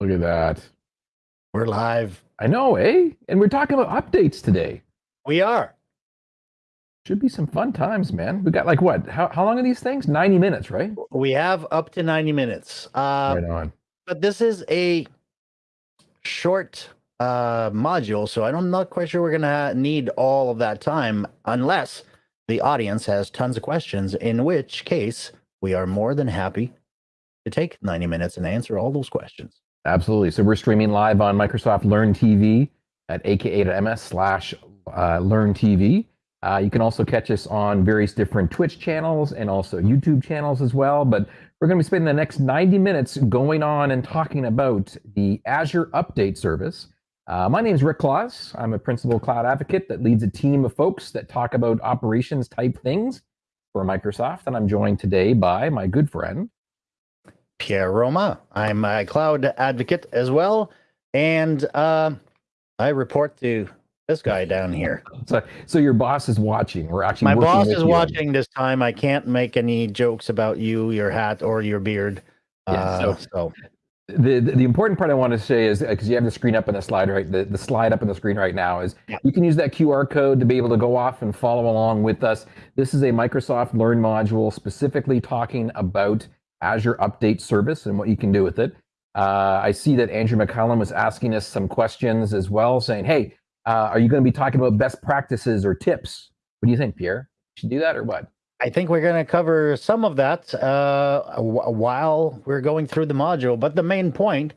Look at that. We're live. I know, eh? And we're talking about updates today. We are. Should be some fun times, man. We got like what? How, how long are these things? 90 minutes, right? We have up to 90 minutes. Uh, right on. But this is a short uh, module, so I'm not quite sure we're going to need all of that time unless the audience has tons of questions, in which case we are more than happy to take 90 minutes and answer all those questions. Absolutely. So we're streaming live on Microsoft Learn TV at aka.ms slash uh, Learn TV. Uh, you can also catch us on various different Twitch channels and also YouTube channels as well. But we're going to be spending the next 90 minutes going on and talking about the Azure Update Service. Uh, my name is Rick Claus. I'm a principal cloud advocate that leads a team of folks that talk about operations type things for Microsoft. And I'm joined today by my good friend, Pierre Roman. I'm a cloud advocate as well. And uh, I report to this guy down here. So, so your boss is watching. We're actually my boss is watching this time. I can't make any jokes about you, your hat, or your beard. Yeah, uh, so, so. The, the, important part I want to say is because you have the screen up on the slide right the, the slide up on the screen right now is yeah. you can use that QR code to be able to go off and follow along with us. This is a Microsoft Learn module specifically talking about Azure Update Service and what you can do with it. Uh, I see that Andrew McCallum was asking us some questions as well, saying, "Hey, uh, are you going to be talking about best practices or tips? What do you think, Pierre? Should do that or what? I think we're going to cover some of that uh, while we're going through the module. But the main point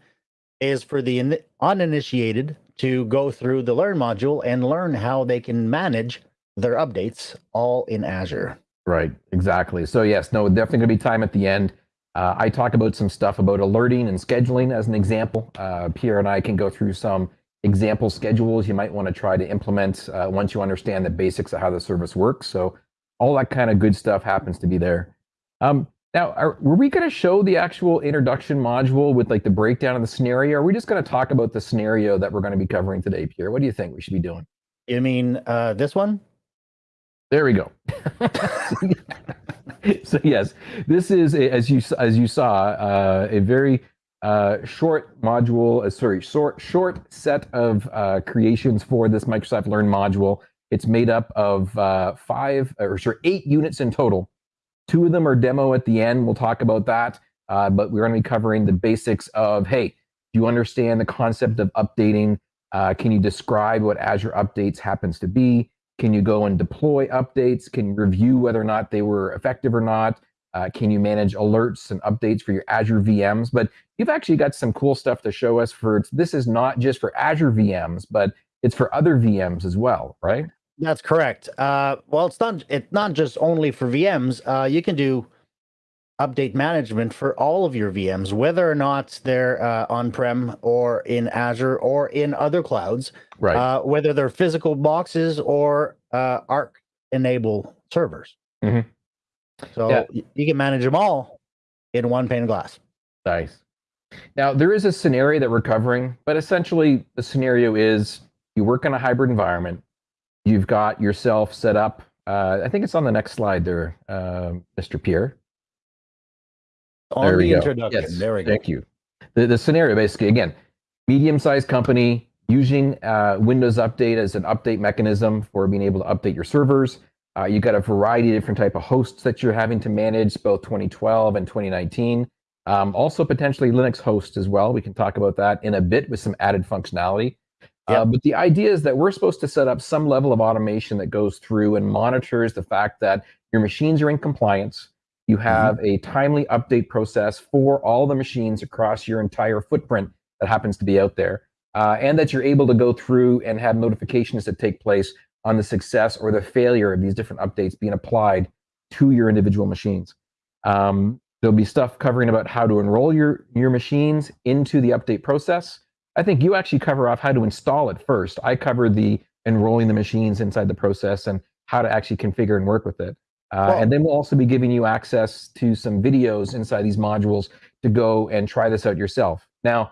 is for the uninitiated to go through the Learn module and learn how they can manage their updates all in Azure. Right, exactly. So yes, no, definitely going to be time at the end. Uh, I talk about some stuff about alerting and scheduling as an example. Uh, Pierre and I can go through some example schedules you might want to try to implement uh, once you understand the basics of how the service works. So all that kind of good stuff happens to be there. Um, now, are, were we going to show the actual introduction module with like the breakdown of the scenario? Or are we just going to talk about the scenario that we're going to be covering today, Pierre? What do you think we should be doing? You mean uh, this one? There we go. so yes, this is a, as you as you saw uh, a very uh, short module, uh, sorry, short short set of uh, creations for this Microsoft Learn module. It's made up of uh, five or sorry, eight units in total. Two of them are demo at the end. We'll talk about that, uh, but we're going to be covering the basics of hey, do you understand the concept of updating? Uh, can you describe what Azure Updates happens to be? Can you go and deploy updates? Can you review whether or not they were effective or not? Uh, can you manage alerts and updates for your Azure VMs? But you've actually got some cool stuff to show us for this is not just for Azure VMs, but it's for other VMs as well, right? That's correct. Uh, well, it's not it's not just only for VMs. Uh, you can do update management for all of your VMs, whether or not they're uh, on-prem or in Azure or in other clouds. Right. Uh, whether they're physical boxes or uh, Arc enable servers. Mm-hmm. So yeah. you can manage them all in one pane of glass. Nice. Now, there is a scenario that we're covering, but essentially the scenario is you work in a hybrid environment. You've got yourself set up. Uh, I think it's on the next slide there, uh, Mr. Pierre. On there the introduction. Yes. There we go. Thank you. The, the scenario basically, again, medium-sized company using uh, Windows Update as an update mechanism for being able to update your servers. Uh, you've got a variety of different type of hosts that you're having to manage, both 2012 and 2019. Um, also potentially Linux hosts as well. We can talk about that in a bit with some added functionality. Yep. Uh, but the idea is that we're supposed to set up some level of automation that goes through and monitors the fact that your machines are in compliance. You mm-hmm. have mm-hmm. a timely update process for all the machines across your entire footprint that happens to be out there. Uh, and that you're able to go through and have notifications that take place on the success or the failure of these different updates being applied to your individual machines. Um, there'll be stuff covering about how to enroll your, your machines into the update process. I think you actually cover off how to install it first. I cover the enrolling the machines inside the process and how to actually configure and work with it. Uh, well, and then we'll also be giving you access to some videos inside these modules to go and try this out yourself. Now,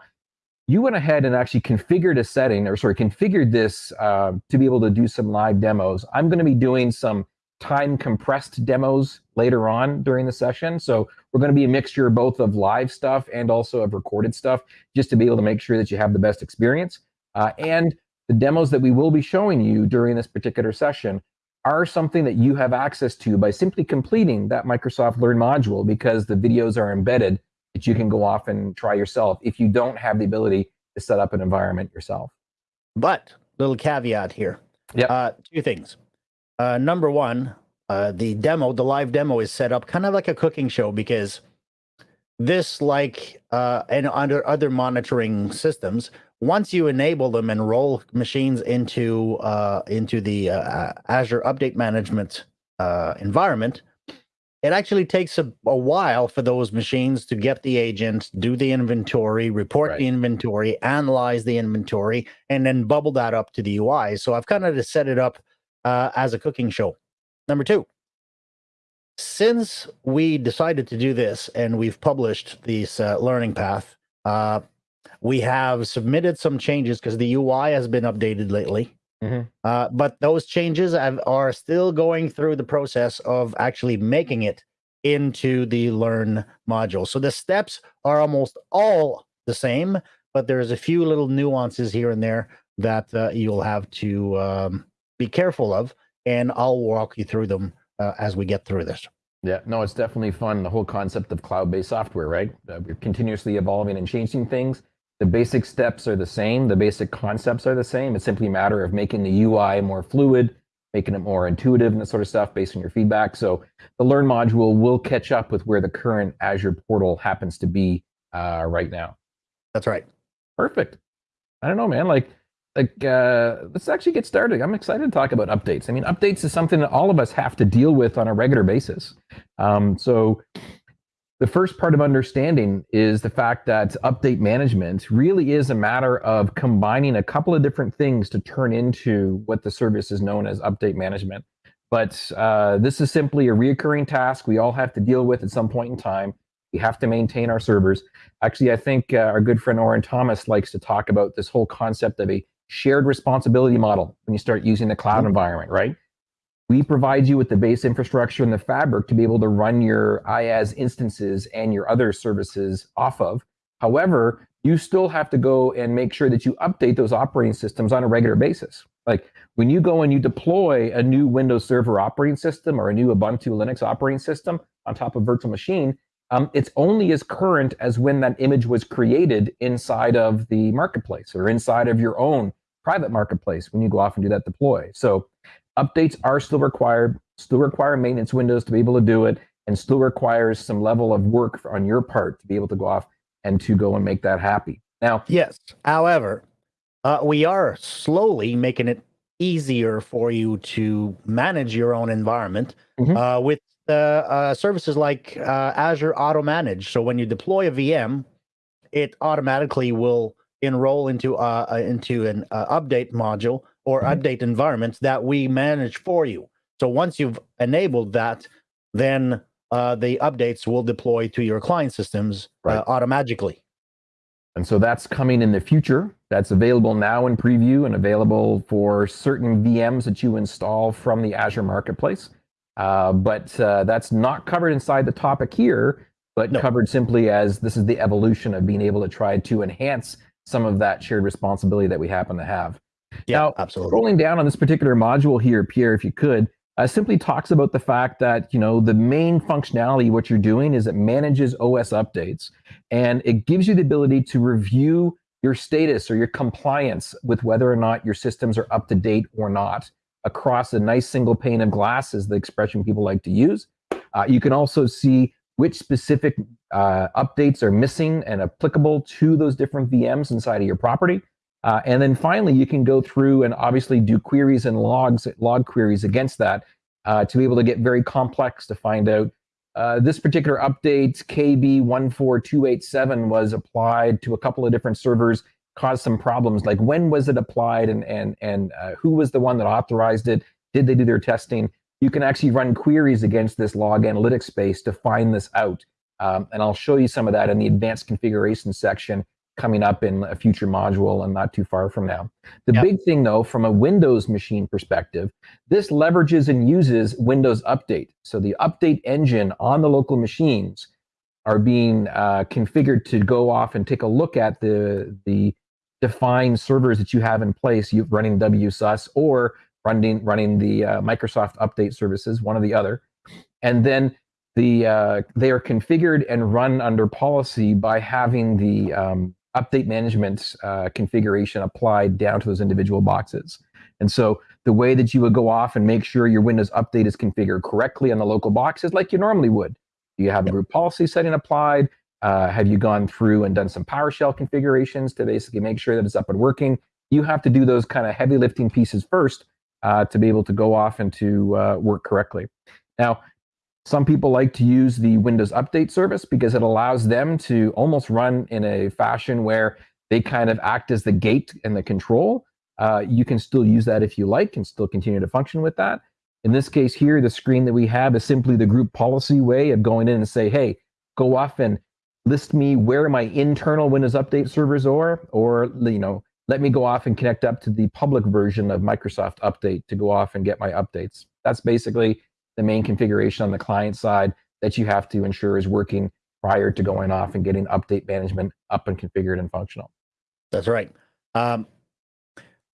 you went ahead and actually configured a setting, or sorry, configured this uh, to be able to do some live demos. I'm going to be doing some time compressed demos later on during the session. So we're going to be a mixture both of live stuff and also of recorded stuff, just to be able to make sure that you have the best experience. Uh, and the demos that we will be showing you during this particular session are something that you have access to by simply completing that Microsoft Learn module because the videos are embedded that you can go off and try yourself if you don't have the ability to set up an environment yourself. But little caveat here. Yeah. Uh, two things. Uh, number one, uh, the demo, the live demo is set up kind of like a cooking show because this, like uh, and under other monitoring systems, once you enable them and roll machines into uh, into the uh, Azure Update Management uh, environment, it actually takes a, a, while for those machines to get the agent, do the inventory, report right. the inventory, analyze the inventory, and then bubble that up to the UI. So I've kind of just set it up uh, as a cooking show. Number two, since we decided to do this and we've published this uh, learning path, uh, we have submitted some changes because the UI has been updated lately. Mm-hmm. Uh, but those changes have, are still going through the process of actually making it into the learn module. So the steps are almost all the same, but there's a few little nuances here and there that uh, you'll have to um, be careful of, and I'll walk you through them uh, as we get through this. Yeah, no, it's definitely fun. The whole concept of cloud-based software, right? Uh, we're continuously evolving and changing things. The basic steps are the same. The basic concepts are the same. It's simply a matter of making the UI more fluid, making it more intuitive and that sort of stuff based on your feedback. So the Learn module will catch up with where the current Azure portal happens to be uh, right now. That's right. Perfect. I don't know, man. Like, like uh, let's actually get started. I'm excited to talk about updates. I mean, updates is something that all of us have to deal with on a regular basis. Um, so the first part of understanding is the fact that update management really is a matter of combining a couple of different things to turn into what the service is known as update management. But uh, this is simply a reoccurring task we all have to deal with at some point in time. We have to maintain our servers. Actually, I think uh, our good friend Orin Thomas likes to talk about this whole concept of a shared responsibility model when you start using the cloud mm-hmm. environment, right? We provide you with the base infrastructure and the fabric to be able to run your IaaS instances and your other services off of. However, you still have to go and make sure that you update those operating systems on a regular basis. Like when you go and you deploy a new Windows Server operating system or a new Ubuntu Linux operating system on top of virtual machine, um, it's only as current as when that image was created inside of the marketplace or inside of your own private marketplace when you go off and do that deploy. So updates are still required, still require maintenance windows to be able to do it, and still requires some level of work on your part to be able to go off and to go and make that happy. Now, yes. However, uh, we are slowly making it easier for you to manage your own environment mm-hmm. uh, with uh, uh services like uh, Azure Auto Manage. So when you deploy a VM, it automatically will enroll into uh, into an update module or mm-hmm. update environments that we manage for you. So once you've enabled that, then uh, the updates will deploy to your client systems uh, right. uh, automatically. And so that's coming in the future. That's available now in preview and available for certain VMs that you install from the Azure Marketplace. Uh, but uh, that's not covered inside the topic here, but no. covered simply as this is the evolution of being able to try to enhance some of that shared responsibility that we happen to have. Yeah, now, absolutely. Rolling down on this particular module here, Pierre, if you could, uh, simply talks about the fact that you know the main functionality what you're doing is it manages OS updates, and it gives you the ability to review your status or your compliance with whether or not your systems are up to date or not across a nice single pane of glass is the expression people like to use. Uh, you can also see which specific uh, updates are missing and applicable to those different VMs inside of your property. Uh, and then finally, you can go through and obviously do queries and logs, log queries against that uh, to be able to get very complex to find out uh, this particular update, KB14287, was applied to a couple of different servers, caused some problems. Like when was it applied and, and, and uh, who was the one that authorized it? Did they do their testing? You can actually run queries against this log analytics space to find this out. Um, and I'll show you some of that in the advanced configuration section coming up in a future module and not too far from now. The Yep. big thing though, from a Windows machine perspective, this leverages and uses Windows Update. So the update engine on the local machines are being uh, configured to go off and take a look at the the defined servers that you have in place, you running WSUS or running running the uh, Microsoft Update services, one or the other, and then the uh, they are configured and run under policy by having the um, update management uh, configuration applied down to those individual boxes. And so the way that you would go off and make sure your Windows Update is configured correctly on the local boxes, like you normally would. Do you have a group policy setting applied? Uh, have you gone through and done some PowerShell configurations to basically make sure that it's up and working? You have to do those kind of heavy lifting pieces first uh, to be able to go off and to uh, work correctly. Now, some people like to use the Windows Update service because it allows them to almost run in a fashion where they kind of act as the gate and the control. Uh, you can still use that if you like and still continue to function with that. In this case here, the screen that we have is simply the group policy way of going in and say, hey, go off and list me where my internal Windows Update servers are, or you know, let me go off and connect up to the public version of Microsoft Update to go off and get my updates. That's basically the main configuration on the client side that you have to ensure is working prior to going off and getting update management up and configured and functional. That's right. Um,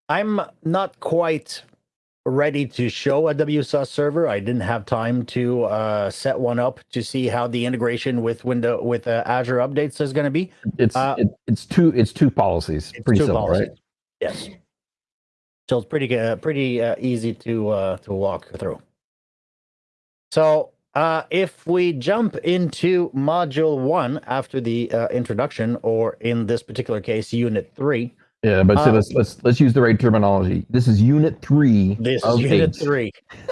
I'm not quite ready to show a WSUS server. I didn't have time to uh, set one up to see how the integration with window with uh, Azure updates is going to be. It's Uh, it, it's two it's two policies. It's Pretty two simple, policies. right? Yes. So it's pretty uh, pretty uh, easy to uh, to walk through. So uh, if we jump into module one after the uh, introduction, or in this particular case, unit three, Yeah, but so Uh, let's let's let's use the right terminology. This is unit three. This is unit eight. three.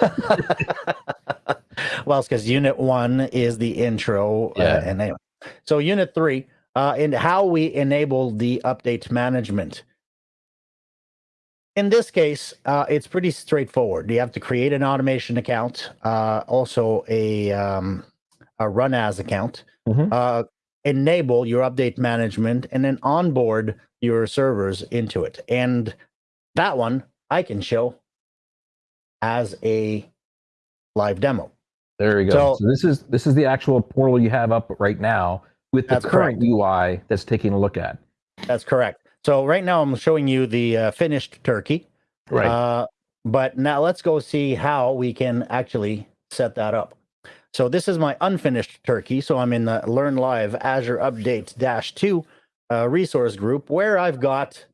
well, it's because unit one is the intro. Yeah. Uh, and anyway, so unit three, uh, and how we enable the update management. In this case, uh, it's pretty straightforward. You have to create an automation account, uh, also a um, a run as account, Mhm. uh, enable your update management, and then onboard your servers into it. And that one I can show as a live demo. There we go. So- So, this is this is the actual portal you have up right now with the current correct. UI that's taking a look at. That's correct. So right now I'm showing you the uh, finished turkey. Right. Uh, but now let's go see how we can actually set that up. So this is my unfinished turkey. So I'm in the Learn Live Azure Update Dash 2 uh, resource group where I've got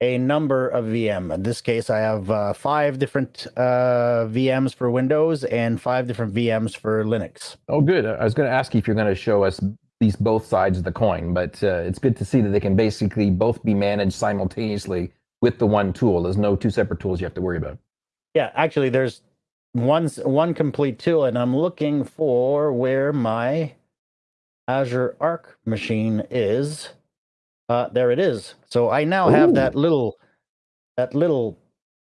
a number of VM. In this case, I have uh, five different uh, VMs for Windows and five different VMs for Linux. oh, good. I was going to ask you if you're going to show us these both sides of the coin, but uh, it's good to see that they can basically both be managed simultaneously with the one tool. There's no two separate tools you have to worry about. Yeah, actually, there's one one complete tool, and I'm looking for where my Azure Arc machine is. Uh, there it is. So I now have that little that little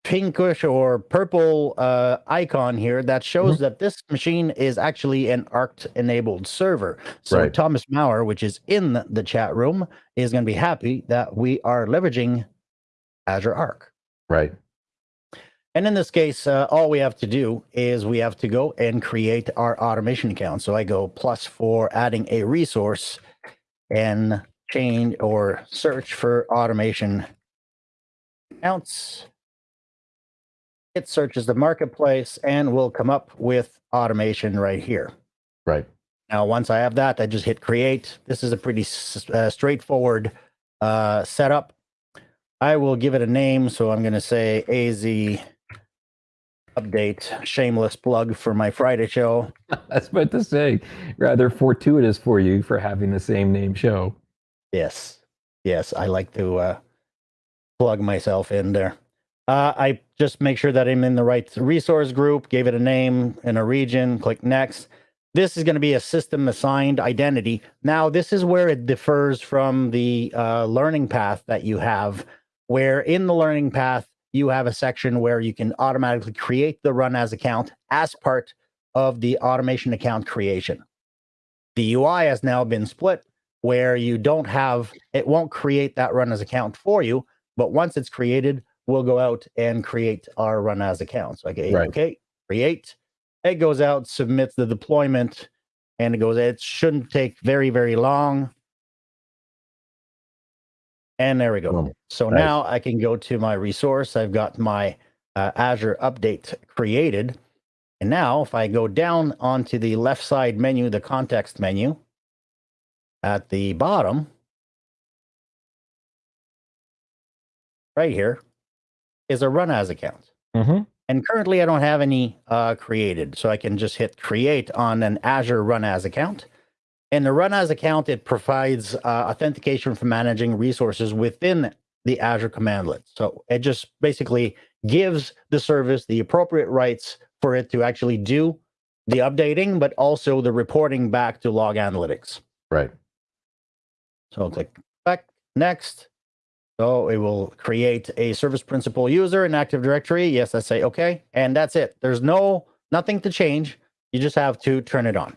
pinkish or purple uh, icon here that shows Mm-hmm. that this machine is actually an ARC enabled server. So Right. Thomas Maurer, which is in the- the chat room, is going to be happy that we are leveraging Azure Arc. Right. And in this case, uh, all we have to do is we have to go and create our automation account. So I go plus for adding a resource and change or search for automation accounts. It searches the marketplace and will come up with automation right here. Right. Now, once I have that, I just hit create. This is a pretty uh, straightforward uh, setup. I will give it a name. So I'm going to say AZ update, shameless plug for my Friday show. I was about to say, rather fortuitous for you for having the same name show. Yes. Yes. I like to uh, plug myself in there. Uh, I just make sure that I'm in the right resource group, gave it a name and a region, click next. This is going to be a system assigned identity. Now, this is where it differs from the uh, learning path that you have, where in the learning path, you have a section where you can automatically create the run as account as part of the automation account creation. The UI has now been split where you don't have it won't create that run as account for you, but once it's created, we'll go out and create our run as account. So okay, Right. okay, create. It goes out, submits the deployment, and it goes. It shouldn't take very very long. And there we go. Boom. So Nice. now I can go to my resource. I've got my uh, Azure update created. And now if I go down onto the left side menu, the context menu, at the bottom, right here, is a run as account. Mhm. And currently I don't have any uh, created. So I can just hit create on an Azure run as account. And the run as account, it provides uh, authentication for managing resources within the Azure commandlet. So it just basically gives the service the appropriate rights for it to actually do the updating, but also the reporting back to log analytics. Right. So click back next. So it will create a service principal user in Active Directory. Yes, I say okay. And that's it. There's no nothing to change. You just have to turn it on.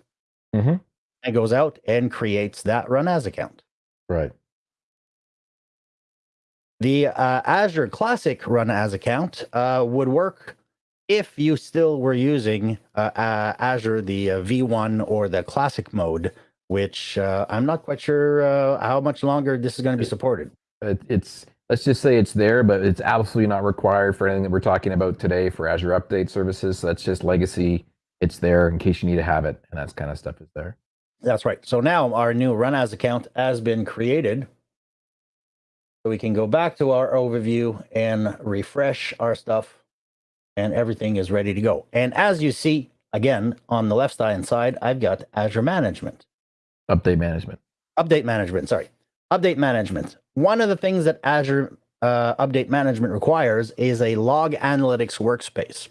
Mhm. It goes out and creates that run as account. Right. The uh, Azure Classic Run as account uh, would work if you still were using uh, uh, Azure, the uh, V1 or the Classic mode, which uh, I'm not quite sure uh, how much longer this is going to be supported. It, it's let's just say it's there, but it's absolutely not required for anything that we're talking about today for Azure Update services. So that's just legacy. It's there in case you need to have it, and that kind of stuff is there. That's right. So now our new Run as account has been created. So we can go back to our overview and refresh our stuff, and everything is ready to go. And as you see, again, on the left hand side, I've got Azure Management. Update management. update management sorry update management one of the things that azure uh, update management requires is a log analytics workspace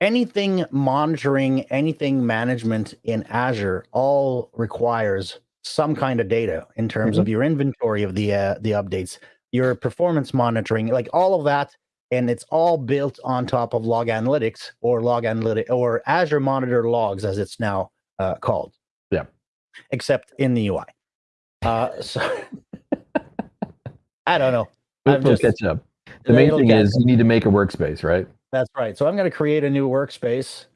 anything monitoring anything management in azure all requires some kind of data in terms of your inventory of the uh, the updates your performance monitoring like all of that and it's all built on top of log analytics or log analytic or azure monitor logs as it's now uh, called Yeah. except in the ui uh, so I don't know. We'll, I'm we'll just- catch up. The main thing is you need to make a workspace, right? That's right. So I'm going to create a new workspace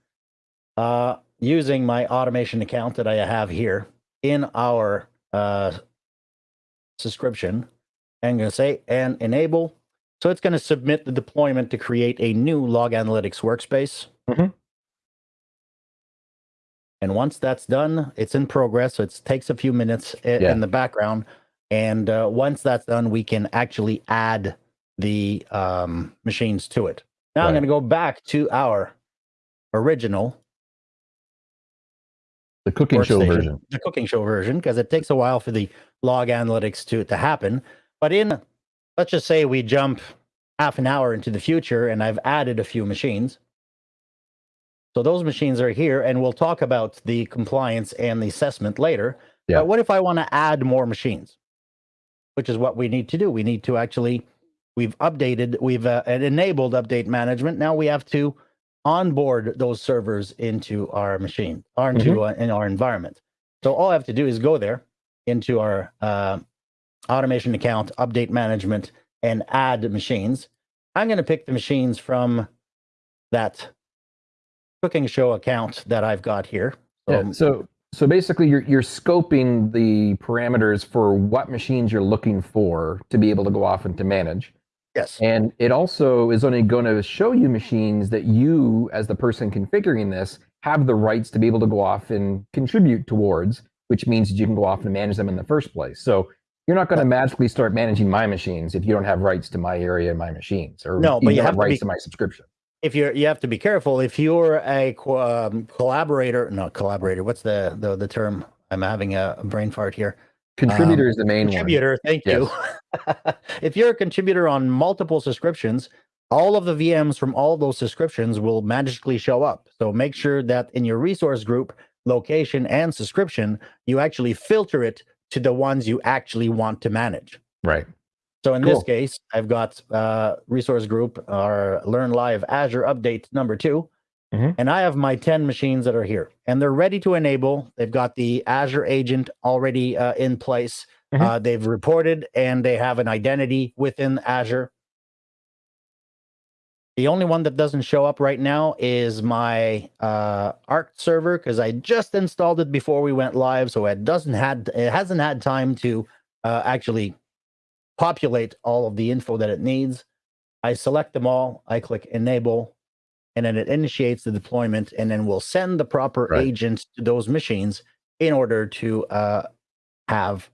uh, using my automation account that I have here in our uh, subscription. I'm going to say and enable. So it's going to submit the deployment to create a new log analytics workspace. Mhm. And once that's done, it's in progress. So it takes a few minutes Yeah. in the background. And uh, once that's done, we can actually add the um, machines to it. Now I'm going to go back to our original The cooking show version. the cooking show version, because it takes a while for the log analytics to to happen. But in let's just say we jump half an hour into the future, and I've added a few machines. So those machines are here, and we'll talk about the compliance and the assessment later. Yeah. But what if I want to add more machines? Which is what we need to do. We need to actually we've updated, we've uh, enabled update management. Now we have to onboard those servers into our machine or into uh, in our environment. So all I have to do is go there into our uh, automation account, update management, and add machines. I'm going to pick the machines from that cooking show account that I've got here. So, Yeah. So so basically you're you're scoping the parameters for what machines you're looking for to be able to go off and to manage. Yes, And it also is only going to show you machines that you, as the person configuring this, have the rights to be able to go off and contribute towards, which means that you can go off and manage them in the first place. So you're not going to magically start managing my machines if you don't have rights to my area and my machines, or No, but you have to rights be- to my subscription. if you're you have to be careful. If you're a um, collaborator not collaborator what's the, the the term? I'm having a brain fart here Contributor is the main one. contributor thank you if you're a contributor on multiple subscriptions all of the vms from all those subscriptions will magically show up so make sure that in your resource group location and subscription you actually filter it to the ones you actually want to manage Right. so in this case, I've got uh, resource group our Learn Live Azure update number two. Mhm. and I have my 10 machines that are here, and they're ready to enable. They've got the Azure agent already uh, in place. Mhm. Uh, they've reported and they have an identity within Azure. The only one that doesn't show up right now is my uh, Arc server because I just installed it before we went live, so it doesn't had it hasn't had time to uh, actually populate all of the info that it needs. I select them all. I click enable, and then it initiates the deployment, and then we'll send the proper Right. agent to those machines in order to uh, have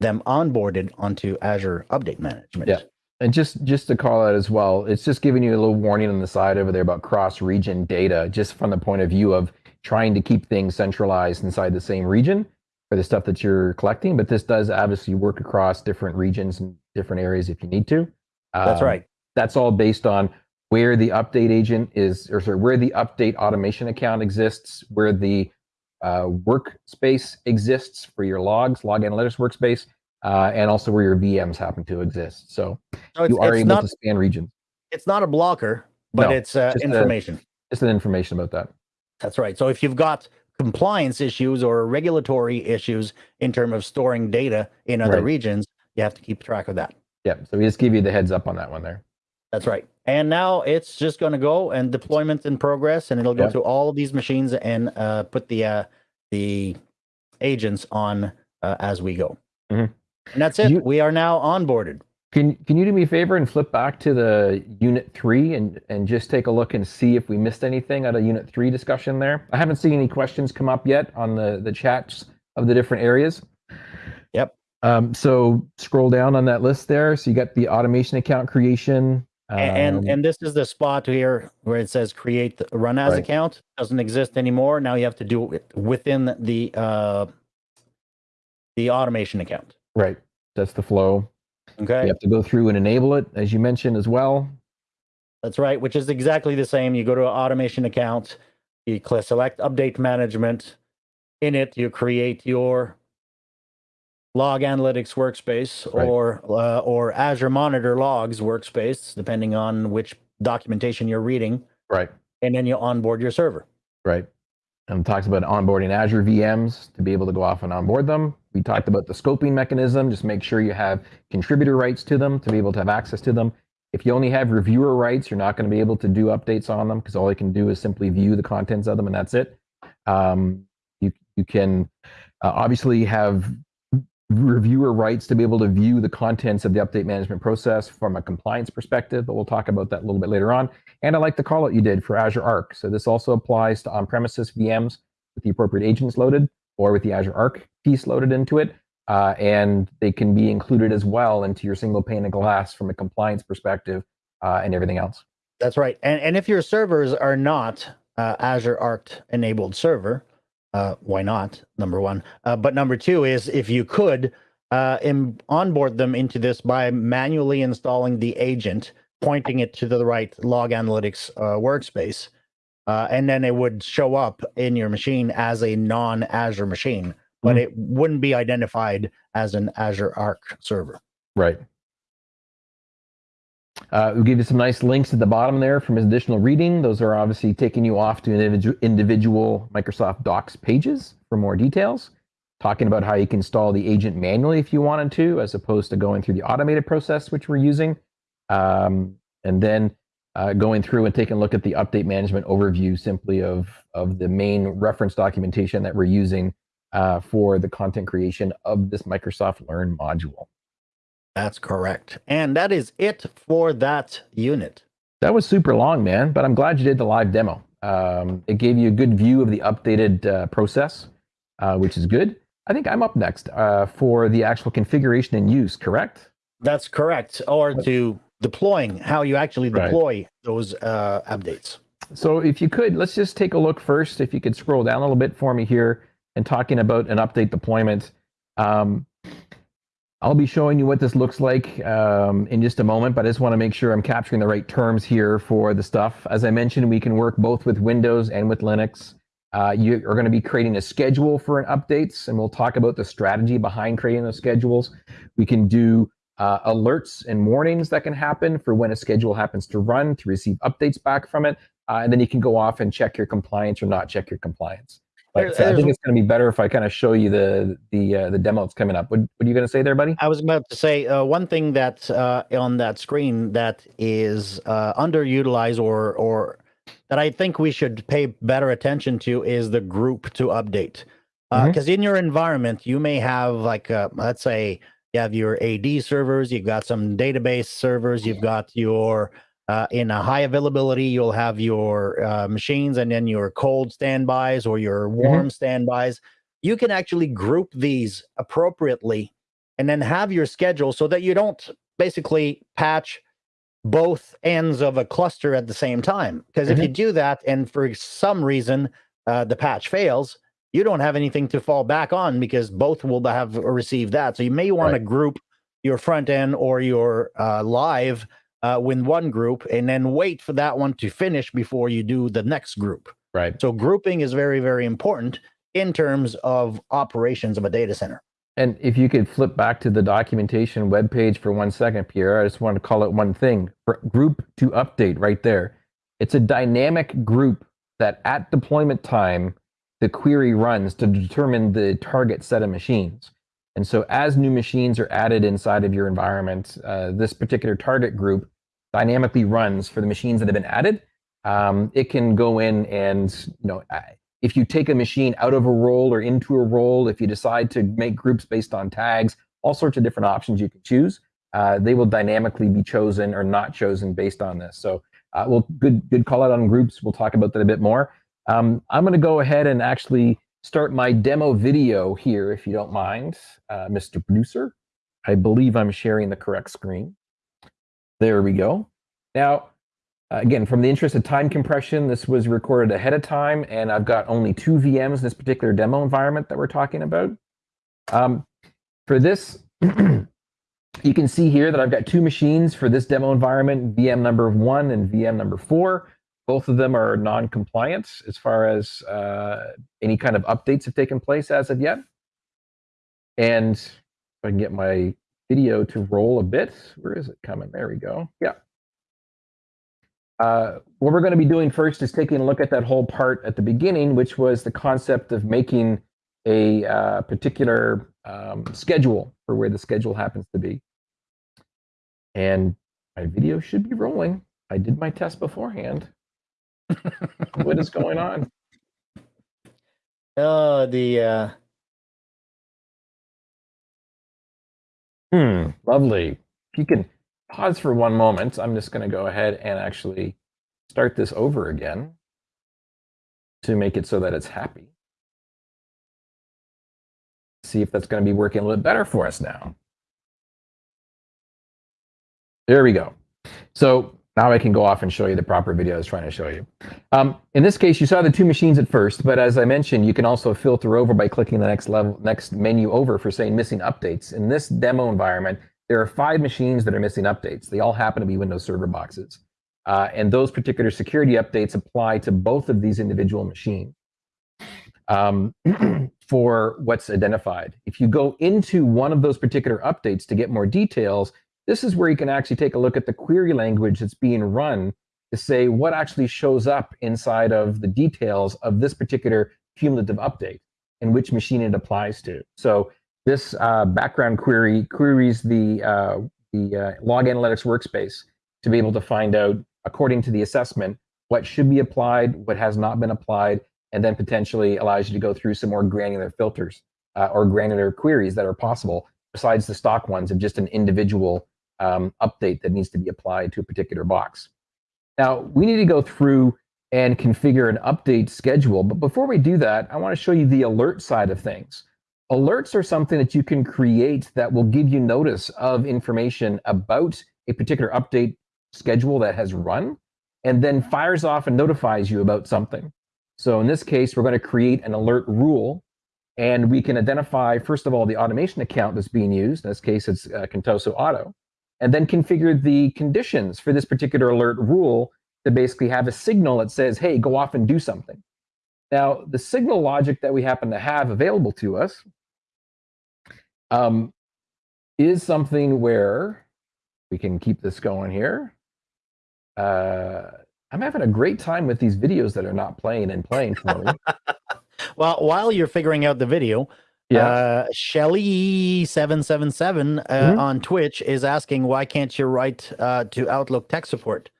them onboarded onto Azure Update Management. Yeah. And just just to call out as well, it's just giving you a little warning on the side over there about cross-region data, just from the point of view of trying to keep things centralized inside the same region for the stuff that you're collecting. But this does obviously work across different regions and different areas if you need to. That's Um, right. That's all based on where the update agent is, or sorry, where the update automation account exists, where the uh, workspace exists for your logs, log analytics workspace, uh, and also where your VMs happen to exist. So So it's, you are able not to span regions. it's not a blocker, but No, it's uh, just a- information. Just an information about that. That's right. So if you've got compliance issues or regulatory issues in terms of storing data in other Right. regions, you have to keep track of that. Yeah. So we just give you the heads up on that one there. That's right. And now it's just going to go and deployment in progress, and it'll go Yeah. to all of these machines and uh, put the uh, the agents on uh, as we go. Mhm. And that's it. You- we are now onboarded. Can Can you do me a favor and flip back to the Unit Three and and just take a look and see if we missed anything out of Unit Three discussion there? I haven't seen any questions come up yet on the the chats of the different areas. Yep. Um, so scroll down on that list there. So you got the automation account creation. And um, and this is the spot here where it says create the run as Right. account doesn't exist anymore. Now you have to do it within the uh, the automation account. right. That's the flow. Okay, You have to go through and enable it, as you mentioned as well. that's right. Which is exactly the same. You go to an automation account, you click select update management. In it, you create your log analytics workspace Right. or uh, or Azure Monitor Logs workspace, depending on which documentation you're reading, Right. and then you onboard your server. Right. And talks about onboarding Azure VMs to be able to go off and onboard them. We talked about the scoping mechanism. Just make sure you have contributor rights to them to be able to have access to them. If you only have reviewer rights, you're not going to be able to do updates on them because all you can do is simply view the contents of them and that's it. Um, you you can uh, obviously have reviewer rights to be able to view the contents of the update management process from a compliance perspective, but we'll talk about that a little bit later on. And I like the call out you did for Azure Arc. So this also applies to on-premises VMs with the appropriate agents loaded or with the Azure Arc piece loaded into it. Uh, and they can be included as well into your single pane of glass from a compliance perspective uh, and everything else. That's right. And and if your servers are not uh, Azure Arc enabled server, uh, why not? Number one. Uh, but number two is if you could uh, onboard them into this by manually installing the agent, pointing it to the right log analytics uh, workspace, uh, and then it would show up in your machine as a non Azure machine, but Mhm. it wouldn't be identified as an Azure Arc server. Right. Uh, we'll give you some nice links at the bottom there from additional reading. Those are obviously taking you off to individual, individual Microsoft Docs pages for more details, talking about how you can install the agent manually if you wanted to, as opposed to going through the automated process, which we're using. Um, and then uh, going through and taking a look at the update management overview simply of, of the main reference documentation that we're using uh, for the content creation of this Microsoft Learn module. That's correct. And that is it for that unit. That was super long, man, but I'm glad you did the live demo. Um, it gave you a good view of the updated uh, process, uh, which is good. I think I'm up next uh, for the actual configuration and use, correct? That's correct. Or to deploying how you actually Right. deploy those uh, updates. So if you could, let's just take a look first. If you could scroll down a little bit for me here and talking about an update deployment. Um, I'll be showing you what this looks like um, in just a moment, but I just want to make sure I'm capturing the right terms here for the stuff. As I mentioned, we can work both with Windows and with Linux. Uh, you are going to be creating a schedule for an updates, and we'll talk about the strategy behind creating those schedules. We can do uh, alerts and warnings that can happen for when a schedule happens to run to receive updates back from it. uh, and then you can go off and check your compliance or not check your compliance. But There- uh, I think it's going to be better if I kind of show you the the uh, the demo that's coming up. What, what are you going to say there, buddy? I was about to say uh, one thing that uh, on that screen that is uh, underutilized or or that I think we should pay better attention to is the group to update. Because Mhm. in your environment, you may have like uh, let's say you have your AD servers, you've got some database servers, you've got your uh, in a high availability, you'll have your uh, machines and then your cold standbys or your warm standbys. You can actually group these appropriately and then have your schedule so that you don't basically patch both ends of a cluster at the same time. Because if you do that and for some reason uh, the patch fails, you don't have anything to fall back on because both will have received that. So you may want to group your front end or your uh, live uh, with one group and then wait for that one to finish before you do the next group. Right. So grouping is very, very important in terms of operations of a data center. And if you could flip back to the documentation webpage for one second, Pierre, I just want to call it one thing. For group to update right there. It's a dynamic group that at deployment time, the query runs to determine the target set of machines. And so as new machines are added inside of your environment, uh, this particular target group dynamically runs for the machines that have been added. Um, it can go in and, you know, if you take a machine out of a role or into a role, if you decide to make groups based on tags, all sorts of different options you can choose. Uh, they will dynamically be chosen or not chosen based on this. So, uh, well, good good call out on groups. We'll talk about that a bit more. Um, I'm going to go ahead and actually start my demo video here, if you don't mind, uh, Mr. Producer. I believe I'm sharing the correct screen. There we go. Now, again, from the interest of time compression, this was recorded ahead of time, and I've got only two VMs in this particular demo environment that we're talking about. Um, for this, you can see here that I've got two machines for this demo environment, VM number one and VM number four. Both of them are non-compliant as far as uh, any kind of updates have taken place as of yet. And if I can get my video to roll a bit, where is it coming? There we go. Yeah. Uh, what we're going to be doing first is taking a look at that whole part at the beginning, which was the concept of making a uh, particular um, schedule for where the schedule happens to be. And my video should be rolling. I did my test beforehand. What is going on? Oh, the uh, Hmm, lovely. If you can pause for one moment, I'm just going to go ahead and actually start this over again to make it so that it's happy. See if that's going to be working a little bit better for us now. There we go. So now I can go off and show you the proper video I was trying to show you. Um, in this case, you saw the two machines at first, but as I mentioned, you can also filter over by clicking the next level, next menu over for saying missing updates. In this demo environment, there are five machines that are missing updates. They all happen to be Windows Server boxes. Uh, and those particular security updates apply to both of these individual machines um, for what's identified. If you go into one of those particular updates to get more details, this is where you can actually take a look at the query language that's being run to say what actually shows up inside of the details of this particular cumulative update and which machine it applies to. So this uh, background query queries the, uh, the uh, log analytics workspace to be able to find out, according to the assessment, what should be applied, what has not been applied, and then potentially allows you to go through some more granular filters uh, or granular queries that are possible besides the stock ones of just an individual um, update that needs to be applied to a particular box. Now, we need to go through and configure an update schedule. But before we do that, I want to show you the alert side of things. Alerts are something that you can create that will give you notice of information about a particular update schedule that has run and then fires off and notifies you about something. So in this case, we're going to create an alert rule and we can identify, first of all, the automation account that's being used. In this case, it's uh, Contoso Auto and then configure the conditions for this particular alert rule to basically have a signal that says, hey, go off and do something. Now, the signal logic that we happen to have available to us um, is something where we can keep this going here. Uh, I'm having a great time with these videos that are not playing and playing for me. well, while you're figuring out the video, Yeah. uh, Shelly777 uh, Mhm. on Twitch is asking, why can't you write uh, to Outlook tech support?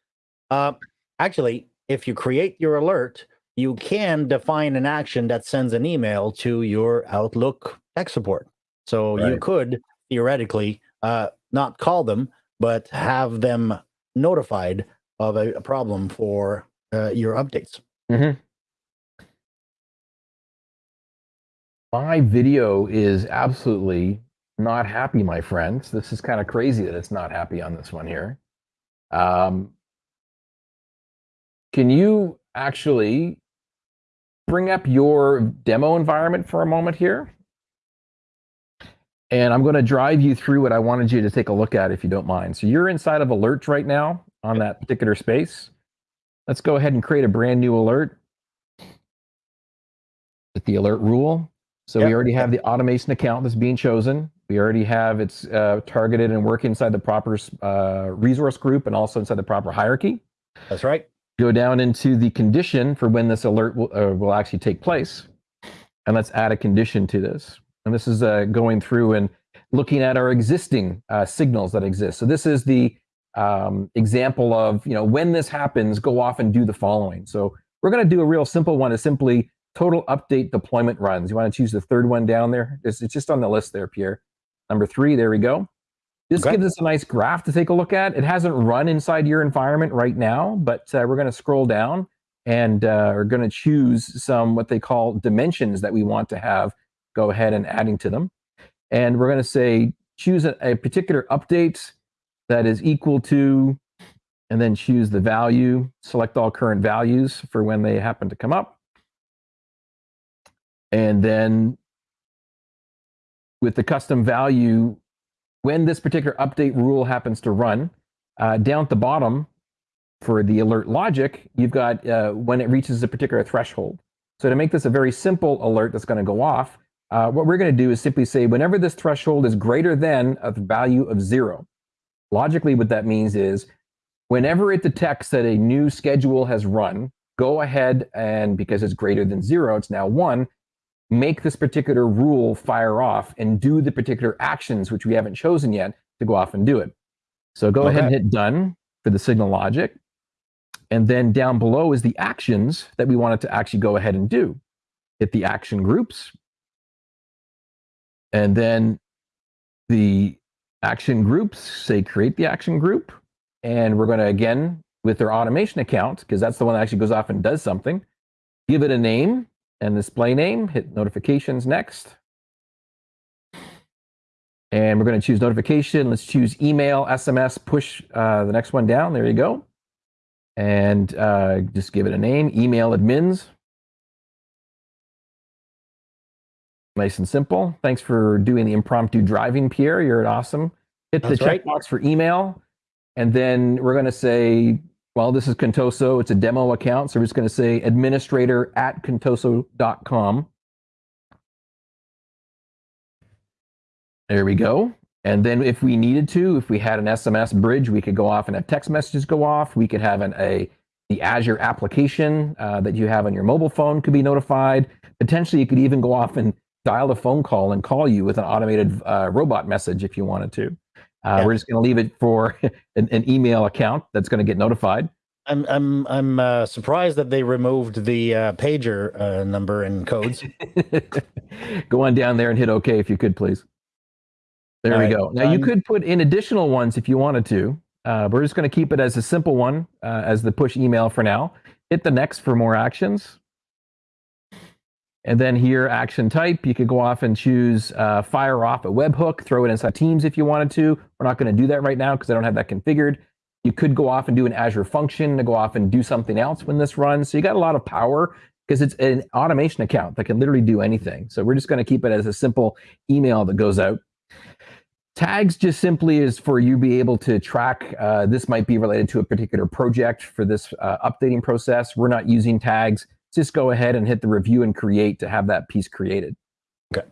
Uh, actually, if you create your alert, you can define an action that sends an email to your Outlook tech support. So you could theoretically uh, not call them, but have them notified of a, a problem for uh, your updates. My video is absolutely not happy, my friends. This is kind of crazy that it's not happy on this one here. Um, can you actually bring up your demo environment for a moment here? And I'm going to drive you through what I wanted you to take a look at if you don't mind. So you're inside of alerts right now on that particular space. Let's go ahead and create a brand new alert with the alert rule. So we already have the automation account that's being chosen. We already have it's uh, targeted and work inside the proper uh, resource group and also inside the proper hierarchy. That's right. Go down into the condition for when this alert will, uh, will actually take place. And let's add a condition to this. And this is uh, going through and looking at our existing uh, signals that exist. So this is the um, example of, you know, when this happens, go off and do the following. So we're going to do a real simple one is simply total update deployment runs. You want to choose the third one down there? It's, it's just on the list there, Pierre. Number three, there we go. This Okay. gives us a nice graph to take a look at. It hasn't run inside your environment right now, but uh, we're going to scroll down and uh, are going to choose some what they call dimensions that we want to have. Go ahead and adding to them. And we're going to say choose a, a particular update that is equal to, and then choose the value, select all current values for when they happen to come up. And then with the custom value, when this particular update rule happens to run, uh, down at the bottom for the alert logic, you've got uh, when it reaches a particular threshold. So to make this a very simple alert that's going to go off, uh, what we're going to do is simply say whenever this threshold is greater than a value of zero. Logically, what that means is whenever it detects that a new schedule has run, go ahead and because it's greater than zero, it's now one, make this particular rule fire off and do the particular actions which we haven't chosen yet to go off and do it. So go ahead and hit done for the signal logic. And then down below is the actions that we want it to actually go ahead and do. Hit the action groups. And then the action groups say create the action group. And we're going to again, with their automation account, because that's the one that actually goes off and does something, give it a name and display name, hit notifications next. And we're going to choose notification. Let's choose email, SMS, push uh, the next one down. There you go. And uh, just give it a name, email admins. Nice and simple. Thanks for doing the impromptu driving, Pierre. You're awesome. Hit the That's right. checkbox for email. And then we're going to say, well, this is Contoso. It's a demo account. So we're just going to say administrator at contoso.com. There we go. And then if we needed to, if we had an SMS bridge, we could go off and have text messages go off. We could have an, a the Azure application uh, that you have on your mobile phone could be notified. Potentially, you could even go off and dial a phone call and call you with an automated uh, robot message if you wanted to. Uh, Yeah. We're just going to leave it for an, an email account that's going to get notified. I'm I'm I'm uh, surprised that they removed the uh, pager uh, number and codes. go on down there and hit OK if you could, please. There All we right, go. Now you could put in additional ones if you wanted to. Uh, we're just going to keep it as a simple one uh, as the push email for now. Hit the next for more actions. And then here, action type, you could go off and choose uh, fire off a webhook, throw it inside Teams if you wanted to. We're not going to do that right now because I don't have that configured. You could go off and do an Azure function to go off and do something else when this runs. So you got a lot of power because it's an automation account that can literally do anything. So we're just going to keep it as a simple email that goes out. Tags just simply is for you be able to track. Uh, this might be related to a particular project for this uh, updating process. We're not using tags. Just go ahead and hit the review and create to have that piece created. Okay.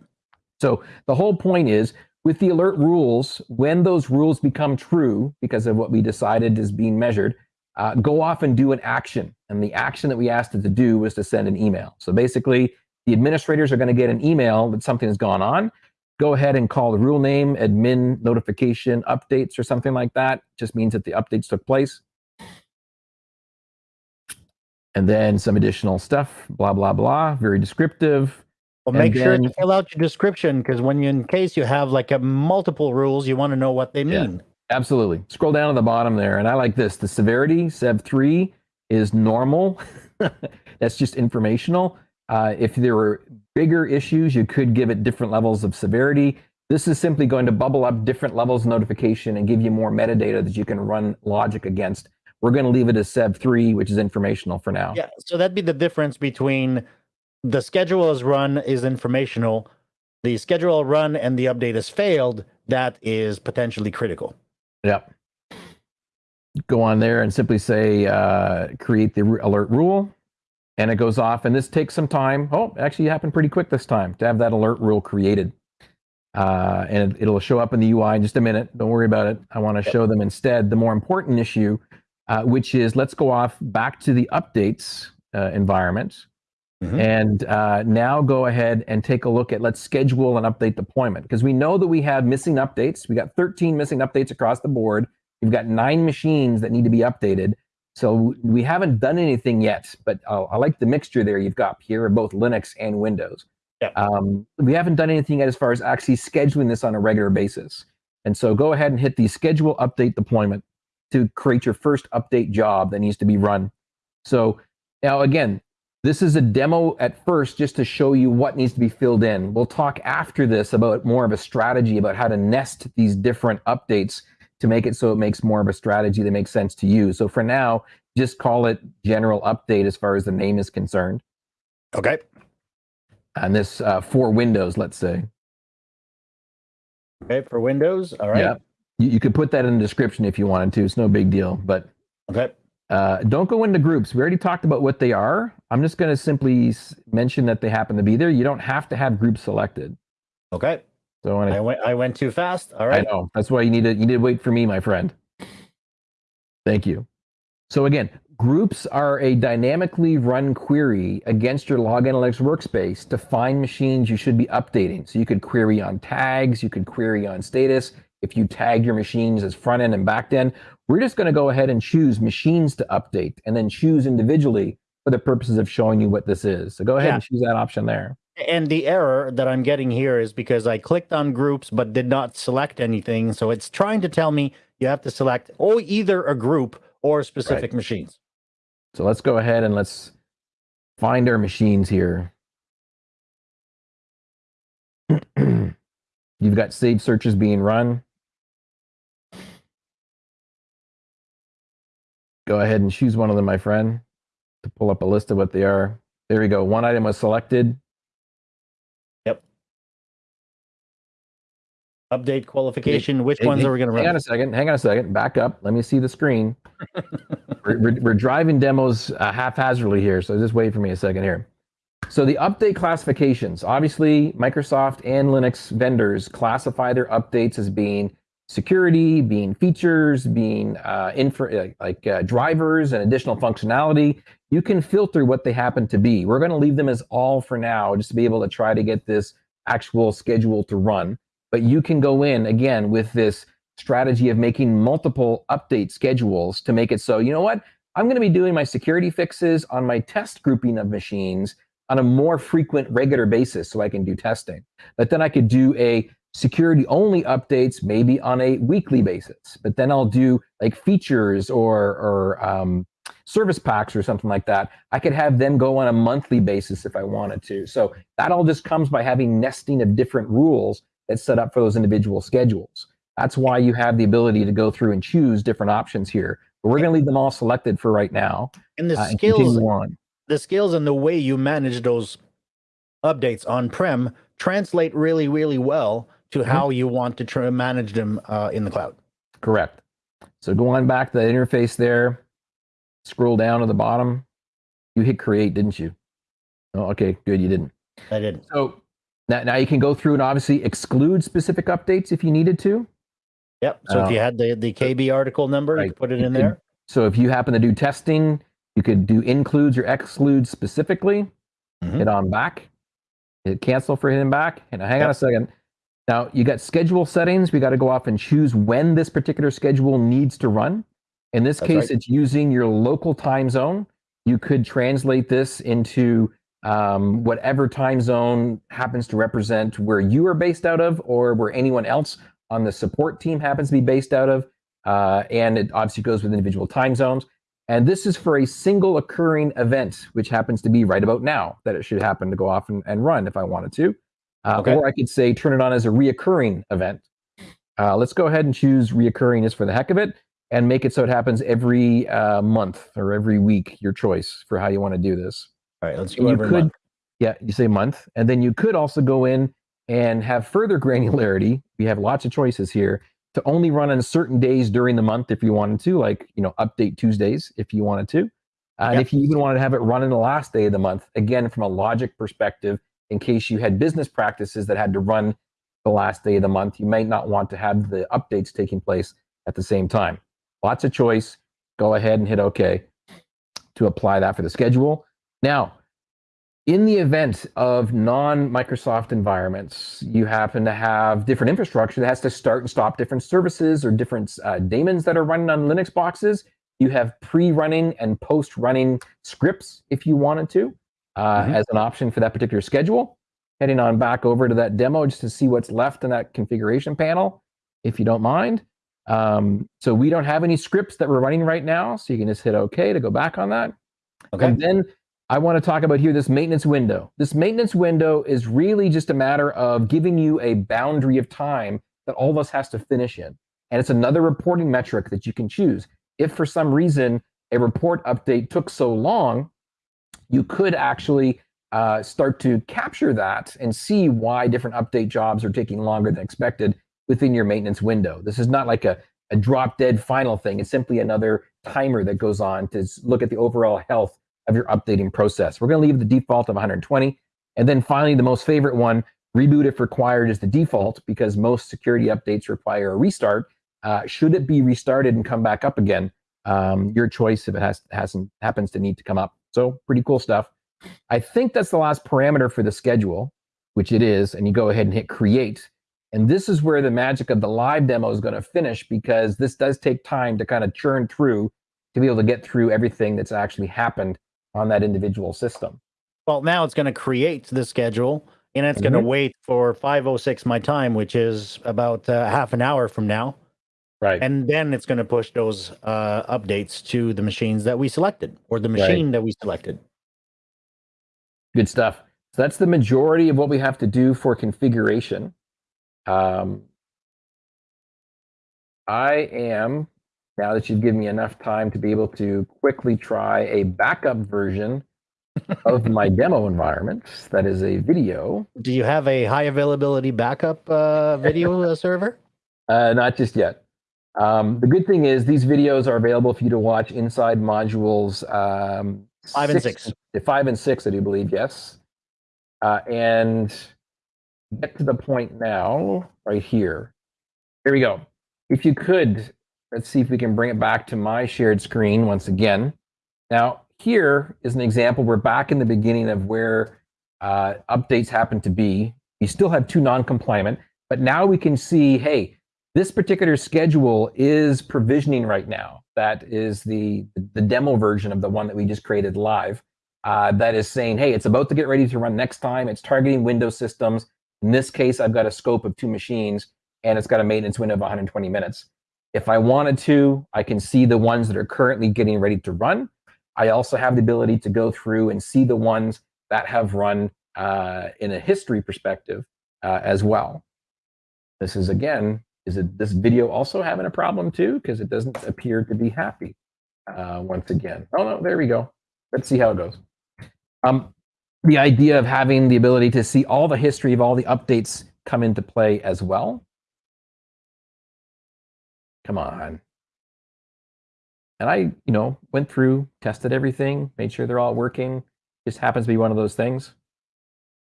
So the whole point is with the alert rules, when those rules become true because of what we decided is being measured, uh, go off and do an action. And the action that we asked it to do was to send an email. So basically, the administrators are going to get an email that something has gone on. Go ahead and call the rule name admin notification updates or something like that. Just means that the updates took place. And then some additional stuff, blah, blah, blah, very descriptive. Well, make sure to fill out your description because when you, in case you have like a multiple rules, you want to know what they Yeah. mean. Absolutely. Scroll down to the bottom there. And I like this. The severity, Sev 3, is normal. That's just informational. Uh, if there were bigger issues, you could give it different levels of severity. This is simply going to bubble up different levels of notification and give you more metadata that you can run logic against. We're going to leave it as Sev 3, which is informational for now. Yeah. So that'd be the difference between the schedule is run is informational, the schedule run and the update has failed. That is potentially critical. Yep. Go on there and simply say uh, create the alert rule, and it goes off. And this takes some time. Oh, actually, it happened pretty quick this time to have that alert rule created. Uh, and it, it'll show up in the UI in just a minute. Don't worry about it. I want to show them instead the more important issue, uh, which is let's go off back to the updates uh, environment. Mhm. And uh, now go ahead and take a look at let's schedule an update deployment because we know that we have missing updates. We got 13 missing updates across the board. We've got nine machines that need to be updated. So we haven't done anything yet, but I like the mixture there you've got here of both Linux and Windows. Yeah. Um, we haven't done anything yet as far as actually scheduling this on a regular basis. And so go ahead and hit the schedule update deployment to create your first update job that needs to be run. So now again, this is a demo at first just to show you what needs to be filled in. We'll talk after this about more of a strategy about how to nest these different updates to make it so it makes more of a strategy that makes sense to you. So for now, just call it general update as far as the name is concerned. Okay. And this uh, for Windows, let's say. Okay. For Windows. All right. You, you could put that in the description if you wanted to. It's no big deal. But Okay. Uh, don't go into groups. We already talked about what they are. I'm just going to simply s- mention that they happen to be there. You don't have to have groups selected. Okay. So I, I went I went too fast. All right. I know that's why you need to you need to wait for me, my friend. Thank you. So again, groups are a dynamically run query against your log analytics workspace to find machines you should be updating. So you could query on tags, you could query on status. If you tag your machines as front end and back end, we're just going to go ahead and choose machines to update and then choose individually for the purposes of showing you what this is. So go ahead Yeah. and choose that option there. And the error that I'm getting here is because I clicked on groups but did not select anything. So it's trying to tell me you have to select oh either a group or specific machines. So let's go ahead and let's find our machines here. You've got saved searches being run. Go ahead and choose one of them, my friend, to pull up a list of what they are. There we go. One item was selected. Yep. Update classification. Which ones are we going to run? Hang on a second. Hang on a second. Back up. Let me see the screen. we're, we're, we're driving demos uh, haphazardly here, so just wait for me a second here. So the update classifications, obviously Microsoft and Linux vendors classify their updates as being security, being features, being uh, info, uh, like uh, drivers and additional functionality. You can filter what they happen to be. We're going to leave them as all for now, just to be able to try to get this actual schedule to run. But you can go in again with this strategy of making multiple update schedules to make it so, you know what? I'm going to be doing my security fixes on my test grouping of machines on a more frequent, regular basis so I can do testing. But then I could do a security only updates maybe on a weekly basis. But then I'll do like features or, or um, service packs or something like that. I could have them go on a monthly basis if I wanted to. So that all just comes by having nesting of different rules that's set up for those individual schedules. That's why you have the ability to go through and choose different options here. But we're going to leave them all selected for right now. And the uh, skills on. the skills and the way you manage those updates on prem translate really really well to Mm-hmm. how you want to try manage them uh, in the cloud. Correct. So go on back to the interface there. Scroll down to the bottom. You hit create, didn't you? Oh, okay, good. You didn't. I didn't. So now, now you can go through and obviously exclude specific updates if you needed to. Yep. So if Uh, you had the the KB article number, you right. could put it You in could- there. So if you happen to do testing, you could do includes or excludes specifically. Mhm. Hit on back. Hit cancel for hitting back. And hang on a second. Now you got schedule settings. We got to go off and choose when this particular schedule needs to run. In this That's case, right. it's using your local time zone. You could translate this into um, whatever time zone happens to represent where you are based out of or where anyone else on the support team happens to be based out of. Uh, and it obviously goes with individual time zones. And this is for a single occurring event, which happens to be right about now that it should happen to go off and, and run if I wanted to. Uh, Okay. Or I could say turn it on as a reoccurring event. Uh, let's go ahead and choose reoccurring just for the heck of it and make it so it happens every uh, month or every week, your choice for how you want to do this. All right, let's And go you every could, month. yeah, you say month, and then you could also go in and have further granularity. We have lots of choices here to only run on certain days during the month if you wanted to, like you know, update Tuesdays if you wanted to, and Yep. if you even wanted to have it run in the last day of the month, again from a logic perspective, in case you had business practices that had to run the last day of the month, you might not want to have the updates taking place at the same time. Lots of choice. Go ahead and hit OK to apply that for the schedule. Now, in the event of non-Microsoft environments, you happen to have different infrastructure that has to start and stop different services or different uh, daemons that are running on Linux boxes. You have pre-running and post-running scripts if you wanted to uh, Mhm. as an option for that particular schedule. Heading on back over to that demo just to see what's left in that configuration panel, if you don't mind. Um, so we don't have any scripts that we're running right now, so you can just hit OK to go back on that. Okay. And then I want to talk about here this maintenance window. This maintenance window is really just a matter of giving you a boundary of time that all of us has to finish in. And it's another reporting metric that you can choose. If for some reason a report update took so long, you could actually uh, start to capture that and see why different update jobs are taking longer than expected within your maintenance window. This is not like a, a drop dead final thing. It's simply another timer that goes on to look at the overall health of your updating process. We're going to leave the default of 120. And then finally, the most favorite one, reboot if required is the default because most security updates require a restart. Uh, should it be restarted and come back up again? Um, your choice if it has hasn't happens to need to come up. So pretty cool stuff. I think that's the last parameter for the schedule, which it is, and you go ahead and hit create. And this is where the magic of the live demo is going to finish because this does take time to kind of churn through to be able to get through everything that's actually happened on that individual system. Well, now it's going to create the schedule and it's going to wait for 506 my time, which is about uh, half an hour from now. Right. And then it's going to push those uh, updates to the machines that we selected or the Right. machine that we selected. Good stuff. So that's the majority of what we have to do for configuration. Um, I am, now that you've given me enough time to be able to quickly try a backup version of my demo environment. That is a video. Do you have a high availability backup uh, video uh, server? Uh, not just yet. Um, the good thing is these videos are available for you to watch inside modules um, Five and six. Five and six, I do believe, yes. Uh, and get to the point now, right here. Here we go. If you could, let's see if we can bring it back to my shared screen once again. Now, here is an example. We're back in the beginning of where uh, updates happen to be. We still have two non-compliant, but now we can see, hey, this particular schedule is provisioning right now. That is the, the demo version of the one that we just created live. Uh, that is saying, hey, it's about to get ready to run next time. It's targeting Windows systems. In this case, I've got a scope of two machines and it's got a maintenance window of 120 minutes. If I wanted to, I can see the ones that are currently getting ready to run. I also have the ability to go through and see the ones that have run uh, in a history perspective uh, as well. This is again, is it this video also having a problem too? Because it doesn't appear to be happy uh, once again. Oh no, there we go. Let's see how it goes. Um, the idea of having the ability to see all the history of all the updates come into play as well. Come on. And I, you know, went through, tested everything, made sure they're all working. Just happens to be one of those things.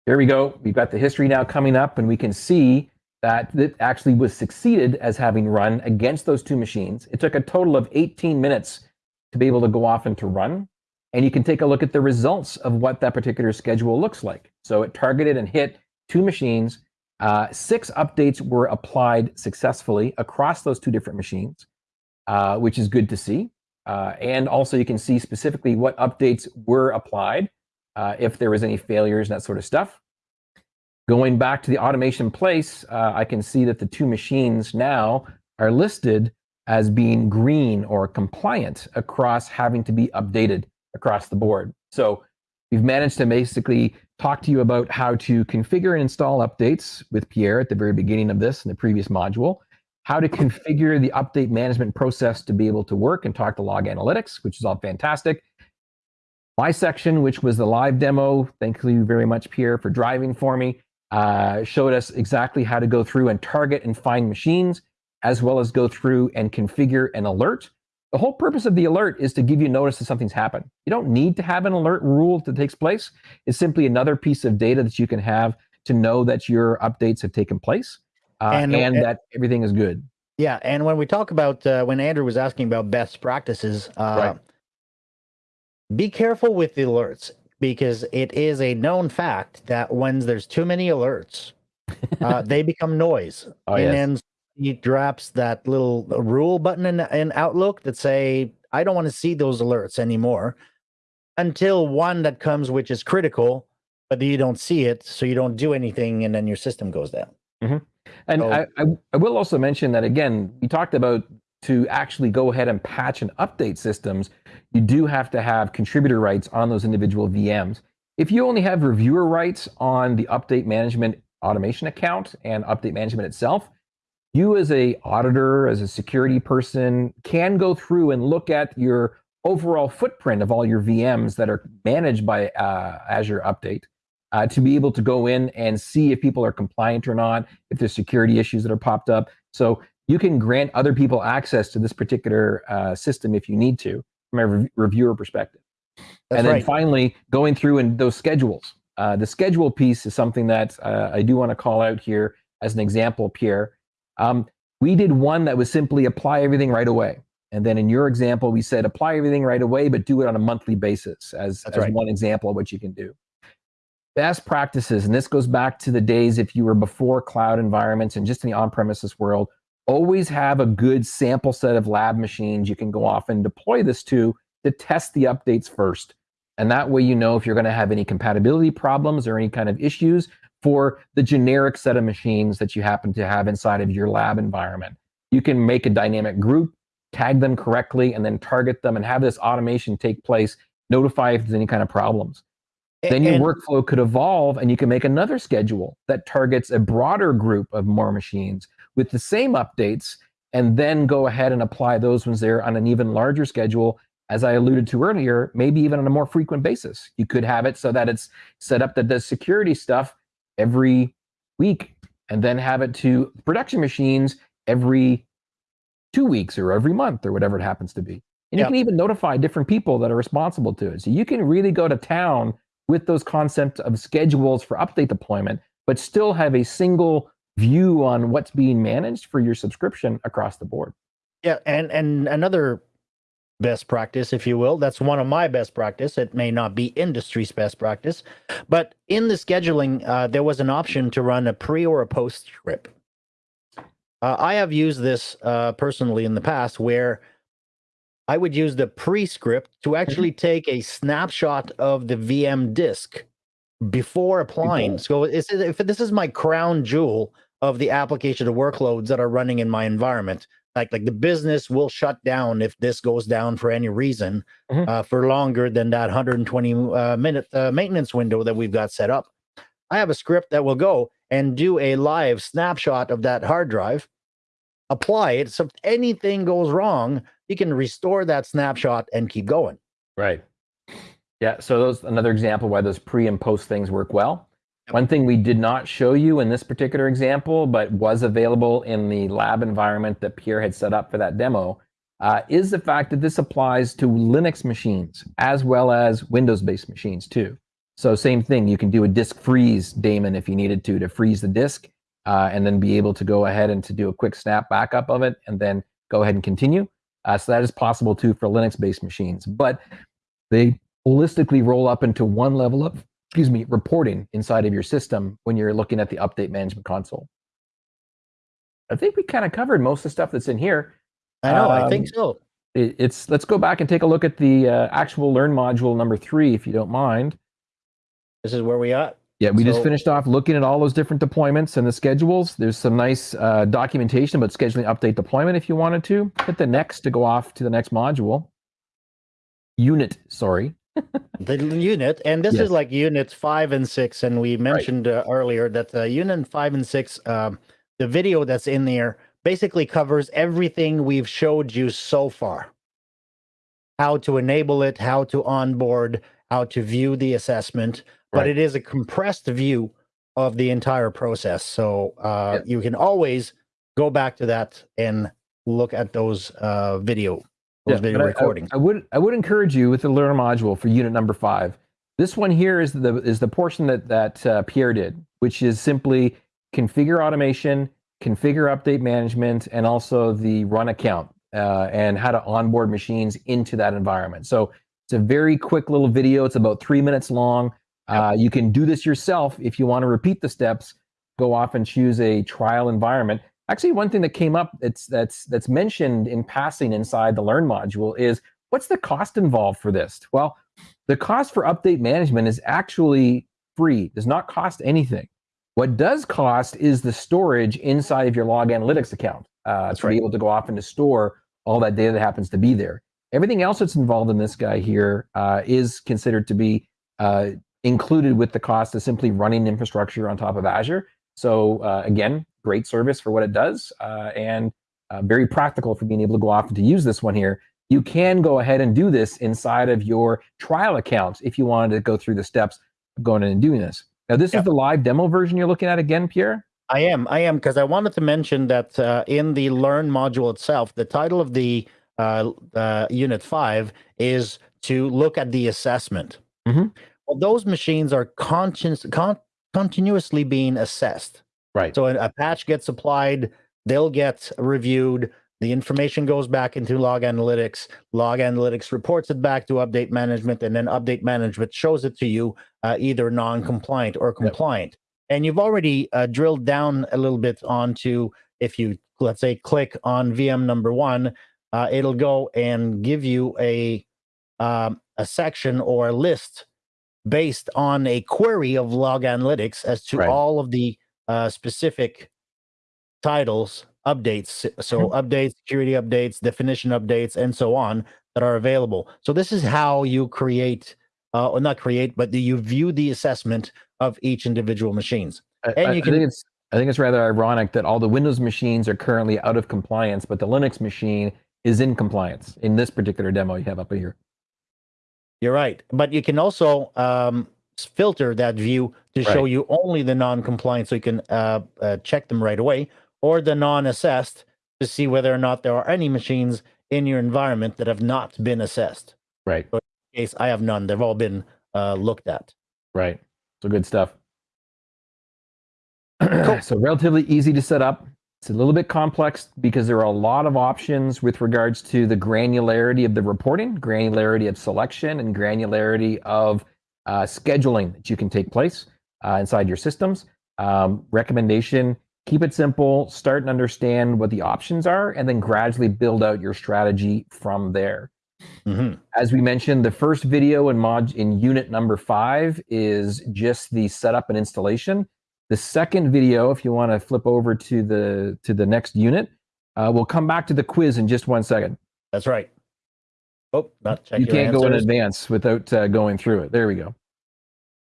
There we go. We've got the history now coming up, and we can see that it actually was succeeded as having run against those two machines. It took a total of 18 minutes to be able to go off and to run. And you can take a look at the results of what that particular schedule looks like. So it targeted and hit two machines. Uh, six updates were applied successfully across those two different machines, uh, which is good to see. Uh, and also you can see specifically what updates were applied, uh, if there was any failures and that sort of stuff. Going back to the automation place, uh, I can see that the two machines now are listed as being green or compliant across having to be updated across the board. So we've managed to basically talk to you about how to configure and install updates with Pierre at the very beginning of this in the previous module, how to configure the update management process to be able to work and talk to log analytics, which is all fantastic. My section, which was the live demo, thank you very much, Pierre, for driving for me, uh, showed us exactly how to go through and target and find machines, as well as go through and configure an alert. The whole purpose of the alert is to give you notice that something's happened. You don't need to have an alert rule that takes place. It's simply another piece of data that you can have to know that your updates have taken place uh, and, and, that everything is good. Yeah, and when we talk about uh, when Andrew was asking about best practices, uh, right. be careful with the alerts because it is a known fact that when there's too many alerts, uh, they become noise. Oh, and yes. then he drops that little rule button in, in Outlook that say, I don't want to see those alerts anymore until one that comes, which is critical, but you don't see it. So you don't do anything and then your system goes down. Mm-hmm. And so, I, I, I will also mention that again, we talked about to actually go ahead and patch and update systems, you do have to have contributor rights on those individual VMs. If you only have reviewer rights on the update management automation account and update management itself, you as a auditor, as a security person, can go through and look at your overall footprint of all your VMs that are managed by uh, Azure Update uh, to be able to go in and see if people are compliant or not, if there's security issues that are popped up. So you can grant other people access to this particular uh, system if you need to, from a re reviewer perspective. That's and then right. finally, going through and those schedules. Uh, the schedule piece is something that uh, I do want to call out here as an example, Pierre. Um, we did one that was simply apply everything right away. And then in your example, we said apply everything right away, but do it on a monthly basis as, as right. one example of what you can do. Best practices, and this goes back to the days if you were before cloud environments and just in the on-premises world, always have a good sample set of lab machines you can go off and deploy this to to test the updates first. And that way you know if you're going to have any compatibility problems or any kind of issues for the generic set of machines that you happen to have inside of your lab environment. You can make a dynamic group, tag them correctly, and then target them and have this automation take place, notify if there's any kind of problems. And, then your workflow could evolve and you can make another schedule that targets a broader group of more machines with the same updates and then go ahead and apply those ones there on an even larger schedule as I alluded to earlier, maybe even on a more frequent basis. You could have it so that it's set up that does security stuff every week and then have it to production machines every two weeks or every month or whatever it happens to be. And yep. you can even notify different people that are responsible to it. So you can really go to town with those concepts of schedules for update deployment, but still have a single view on what's being managed for your subscription across the board. Yeah, and and another best practice, if you will. That's one of my best practice. It may not be industry's best practice, but in the scheduling, uh, there was an option to run a pre or a post script. Uh, I have used this uh, personally in the past where I would use the pre script to mm-hmm. actually take a snapshot of the VM disk before applying. So if this is my crown jewel of the application of workloads that are running in my environment, like like the business will shut down if this goes down for any reason mm-hmm. uh, for longer than that 120 uh, minute uh, maintenance window that we've got set up. I have a script that will go and do a live snapshot of that hard drive, apply it. So if anything goes wrong, you can restore that snapshot and keep going. Right. Yeah. So those another example why those pre and post things work well. One thing we did not show you in this particular example, but was available in the lab environment that Pierre had set up for that demo, uh, is the fact that this applies to Linux machines as well as Windows-based machines too. So same thing, you can do a disk freeze daemon if you needed to, to freeze the disk uh, and then be able to go ahead and to do a quick snap backup of it and then go ahead and continue. Uh, so that is possible too for Linux-based machines, but they holistically roll up into one level of, excuse me, reporting inside of your system when you're looking at the update management console. I think we kind of covered most of the stuff that's in here. I know. Um, I think um, so. It, it's let's go back and take a look at the uh, actual Learn module number three, if you don't mind. This is where we are. Yeah, we so, just finished off looking at all those different deployments and the schedules. There's some nice uh, documentation about scheduling update deployment if you wanted to. Hit the next to go off to the next module. Unit, sorry. the unit, and this yes. is like units five and six. And we mentioned right. uh, earlier that the unit five and six, um, the video that's in there basically covers everything we've showed you so far. How to enable it, how to onboard, how to view the assessment, but it is a compressed view of the entire process. So uh, yeah. you can always go back to that and look at those uh, video, those yeah, video recordings. I, I, would I would encourage you with the Learn module for unit number five. This one here is the is the portion that that uh, Pierre did, which is simply configure automation, configure update management, and also the run account uh, and how to onboard machines into that environment. So it's a very quick little video. It's about three minutes long. Uh, you can do this yourself if you want to repeat the steps. Go off and choose a trial environment. Actually, one thing that came up that's that's that's mentioned in passing inside the Learn module is what's the cost involved for this? Well, the cost for update management is actually free. Does not cost anything. What does cost is the storage inside of your log analytics account uh, to right. be able to go off and to store all that data that happens to be there. Everything else that's involved in this guy here uh, is considered to be uh, included with the cost of simply running infrastructure on top of Azure. So uh, again, great service for what it does uh, and uh, very practical for being able to go off and to use this one here. You can go ahead and do this inside of your trial account if you wanted to go through the steps of going in and doing this. Now, this is the live demo version you're looking at again, Pierre? I am. I am because I wanted to mention that uh, in the Learn module itself, the title of the uh, uh, Unit 5 is to look at the assessment. Mm-hmm. Well, those machines are conscious, con- continuously being assessed. Right. So a patch gets applied, they'll get reviewed. The information goes back into log analytics. Log analytics reports it back to update management, and then update management shows it to you uh, either non-compliant or compliant. Yep. And you've already uh, drilled down a little bit onto if you let's say click on VM number one, uh, it'll go and give you a um, a section or a list based on a query of log analytics as to right. all of the uh, specific titles updates so mm-hmm. updates security updates definition updates and so on that are available so this is how you create uh, or not create but you view the assessment of each individual machines and I, you can I think it's i think it's rather ironic that all the windows machines are currently out of compliance but the linux machine is in compliance in this particular demo you have up here you're right. But you can also um, filter that view to right. show you only the non-compliant so you can uh, uh, check them right away or the non-assessed to see whether or not there are any machines in your environment that have not been assessed. Right. So in case I have none. They've all been uh, looked at. Right. So good stuff. Cool. so relatively easy to set up. It's a little bit complex because there are a lot of options with regards to the granularity of the reporting, granularity of selection, and granularity of uh, scheduling that you can take place uh, inside your systems. Um, recommendation, keep it simple, start and understand what the options are, and then gradually build out your strategy from there. Mm-hmm. As we mentioned, the first video in mod in unit number five is just the setup and installation. The second video, if you want to flip over to the to the next unit, uh, we'll come back to the quiz in just one second. That's right. Oh, not check You can't answers. go in advance without uh, going through it. There we go.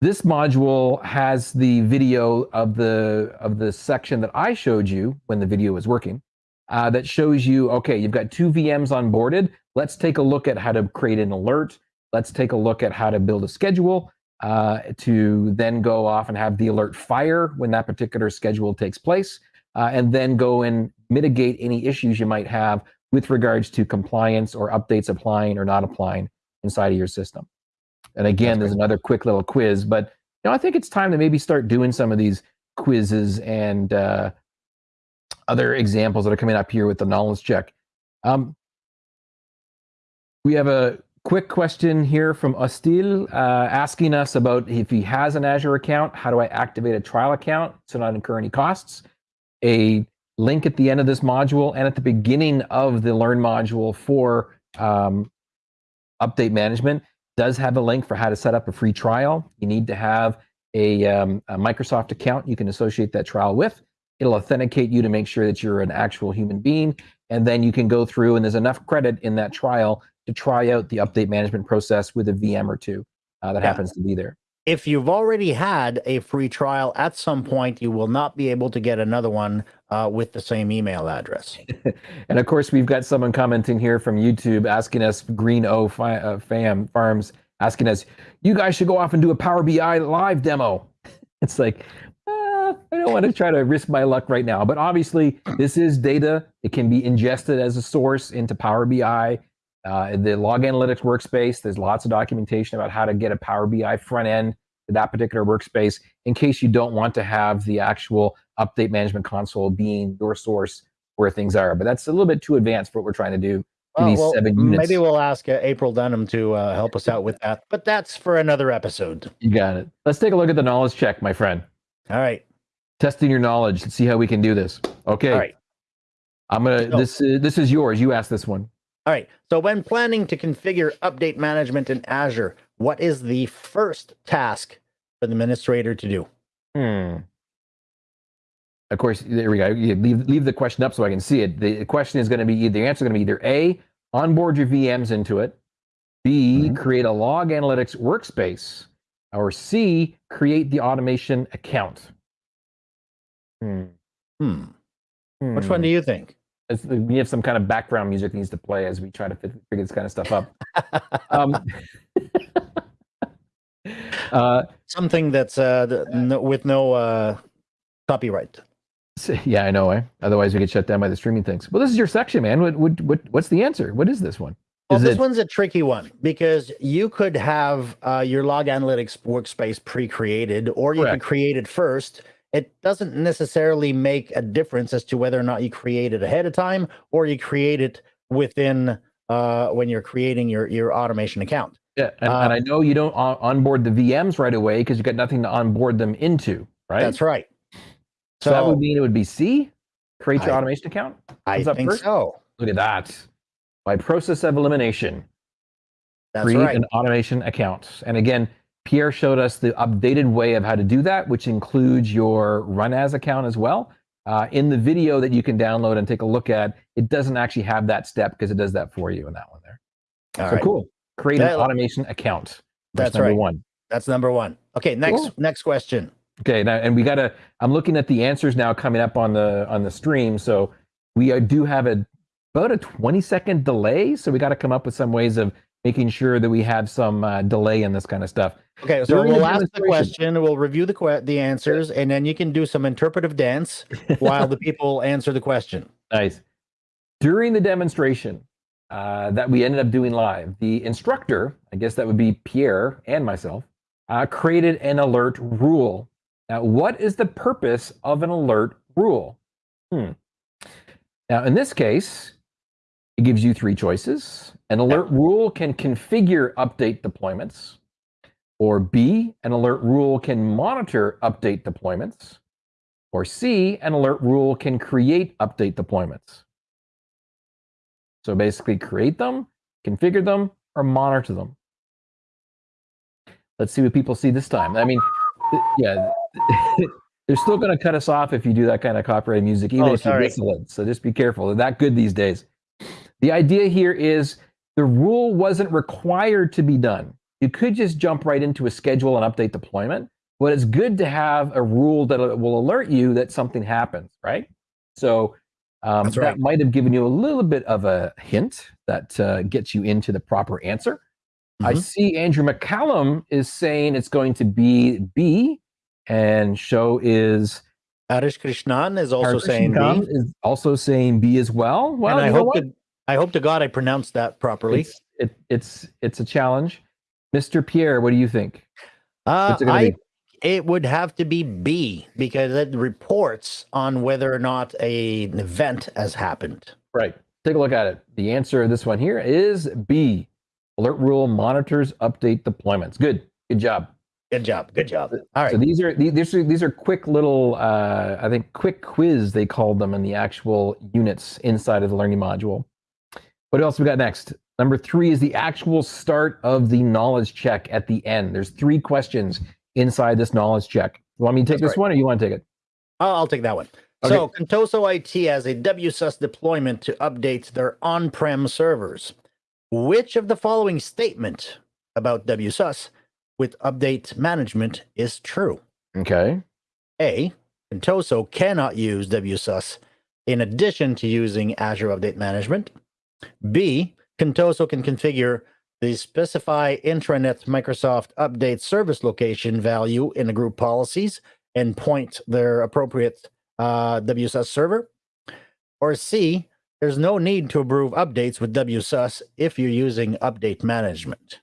This module has the video of the of the section that I showed you when the video was working. Uh, that shows you, okay, you've got two VMs onboarded. Let's take a look at how to create an alert. Let's take a look at how to build a schedule uh, to then go off and have the alert fire when that particular schedule takes place, uh, and then go and mitigate any issues you might have with regards to compliance or updates applying or not applying inside of your system. And again, there's another quick little quiz, but you know, I think it's time to maybe start doing some of these quizzes and uh, other examples that are coming up here with the knowledge check. Um, We have a quick question here from Ostil uh, asking us about if he has an Azure account, how do I activate a trial account to not incur any costs? A link at the end of this module and at the beginning of the Learn module for um, update management does have a link for how to set up a free trial. You need to have a, um, a Microsoft account you can associate that trial with. It'll authenticate you to make sure that you're an actual human being. And then you can go through and there's enough credit in that trial to try out the update management process with a VM or two uh, that Yeah. happens to be there. If you've already had a free trial, at some point you will not be able to get another one uh, with the same email address. And of course, we've got someone commenting here from YouTube asking us, Green O fi- uh, Fam Farms, asking us, you guys should go off and do a Power BI live demo. It's like, uh, I don't want to try to risk my luck right now. But obviously, this is data. It can be ingested as a source into Power BI. Uh, the log analytics workspace, there's lots of documentation about how to get a Power BI front end to that particular workspace in case you don't want to have the actual update management console being your source where things are. But that's a little bit too advanced for what we're trying to do in Oh, these well, seven units. maybe we'll ask uh, April Dunham to uh, help us out with that, but that's for another episode. You got it. Let's take a look at the knowledge check, my friend. All right. Testing your knowledge. Let's see how we can do this. Okay. All right. I'm gonna. This is this is yours. You asked this one. All right. So when planning to configure update management in Azure, what is the first task for the administrator to do? Hmm. Of course, there we go. You leave leave the question up so I can see it. The question is going to be the answer is going to be either A, onboard your VMs into it, B, Mhm. create a log analytics workspace, or C, create the automation account. Hmm. Hmm. Which one do you think? We have some kind of background music needs to play as we try to fit, figure this kind of stuff up. Um, uh, Something that's uh, the, no, with no uh, copyright. yeah, I know. Eh? Otherwise, we get shut down by the streaming things. Well, this is your section, man. What, what, what, what's the answer? What is this one? Well, Is this it- one's a tricky one because you could have uh, your log analytics workspace pre-created, or you Correct. could create it first. It doesn't necessarily make a difference as to whether or not you create it ahead of time or you create it within uh, when you're creating your your automation account. Yeah, and, Uh, and I know you don't on- onboard the VMs right away because you've got nothing to onboard them into, right? That's right. So, that would mean it would be C, create your I- automation account. I comes think first? so. Look at that. By process of elimination, That's create right. an automation account. And again, Pierre showed us the updated way of how to do that, which includes your run as account as well. Uh, in the video that you can download and take a look at, it doesn't actually have that step because it does that for you in that one there. All so right. cool. Create That- an automation account. That's number right. one. That's number one. Okay, next Cool. next question. Okay, now, and we got to. I'm looking at the answers now coming up on the on the stream. So we uh, do have a about a 20 second delay. So we got to come up with some ways of making sure that we have some uh, delay in this kind of stuff. Okay, so During we'll ask the question, we'll review the que- the answers, and then you can do some interpretive dance while the people answer the question. Nice. During the demonstration uh, that we ended up doing live, the instructor, I guess that would be Pierre and myself, uh, created an alert rule. Now, what is the purpose of an alert rule? Hmm. Now, in this case, it gives you three choices. An alert rule can configure update deployments, or B, an alert rule can monitor update deployments, or C, an alert rule can create update deployments. So basically, create them, configure them, or monitor them. Let's see what people see this time. I mean, yeah, they're still going to cut us off if you do that kind of copyrighted music, even Oh, if you sorry. whistle it. So just be careful. They're that good these days. The idea here is the rule wasn't required to be done. You could just jump right into a schedule and update deployment, but it's good to have a rule that will alert you that something happens, right? So um, That's that might have given you a little bit of a hint that uh, gets you into the proper answer. I Mhm. see Andrew McCallum is saying it's going to be B, and show is Harish Krishnan is also Harsh saying B, is also saying B as well. Well, and I hope what? I hope to God I pronounced that properly. it's, it, it's it's a challenge. Mr. Pierre, what do you think? Uh, it I be? it would have to be B because it reports on whether or not a, an event has happened. Right. Take a look at it. The answer of this one here is B. Alert rule monitors update deployments. Good. Good job. Good job. Good job. All right. So these are these these are, these are quick little uh, I think quick quiz they called them in the actual units inside of the learning module. What else we got next? Number three is the actual start of the knowledge check at the end. There's three questions inside this knowledge check. You want me to take That's this right. one or you want to take it? I'll, take that one. Okay. So Contoso IT has a WSUS deployment to update their on-prem servers. Which of the following statement about WSUS with update management is true? Okay. A. Contoso cannot use WSUS in addition to using Azure Update Management. B. Contoso can configure the specify intranet Microsoft Update service location value in the group policies and point their appropriate uh, WSUS server. Or C. There's no need to approve updates with WSUS if you're using update management.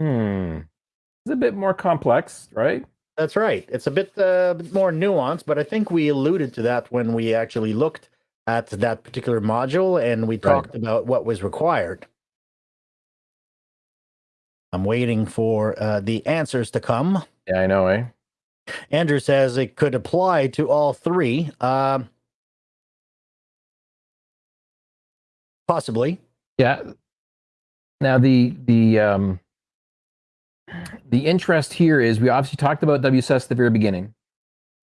Hmm. It's a bit more complex, right? That's right. It's a bit, uh, bit more nuanced, but I think we alluded to that when we actually looked at that particular module and we talked about what was required. I'm waiting for uh, the answers to come. Yeah, I know, eh? Andrew says it could apply to all three. Um, possibly. Yeah. Now the the um the interest here is we obviously talked about WSUS at the very beginning.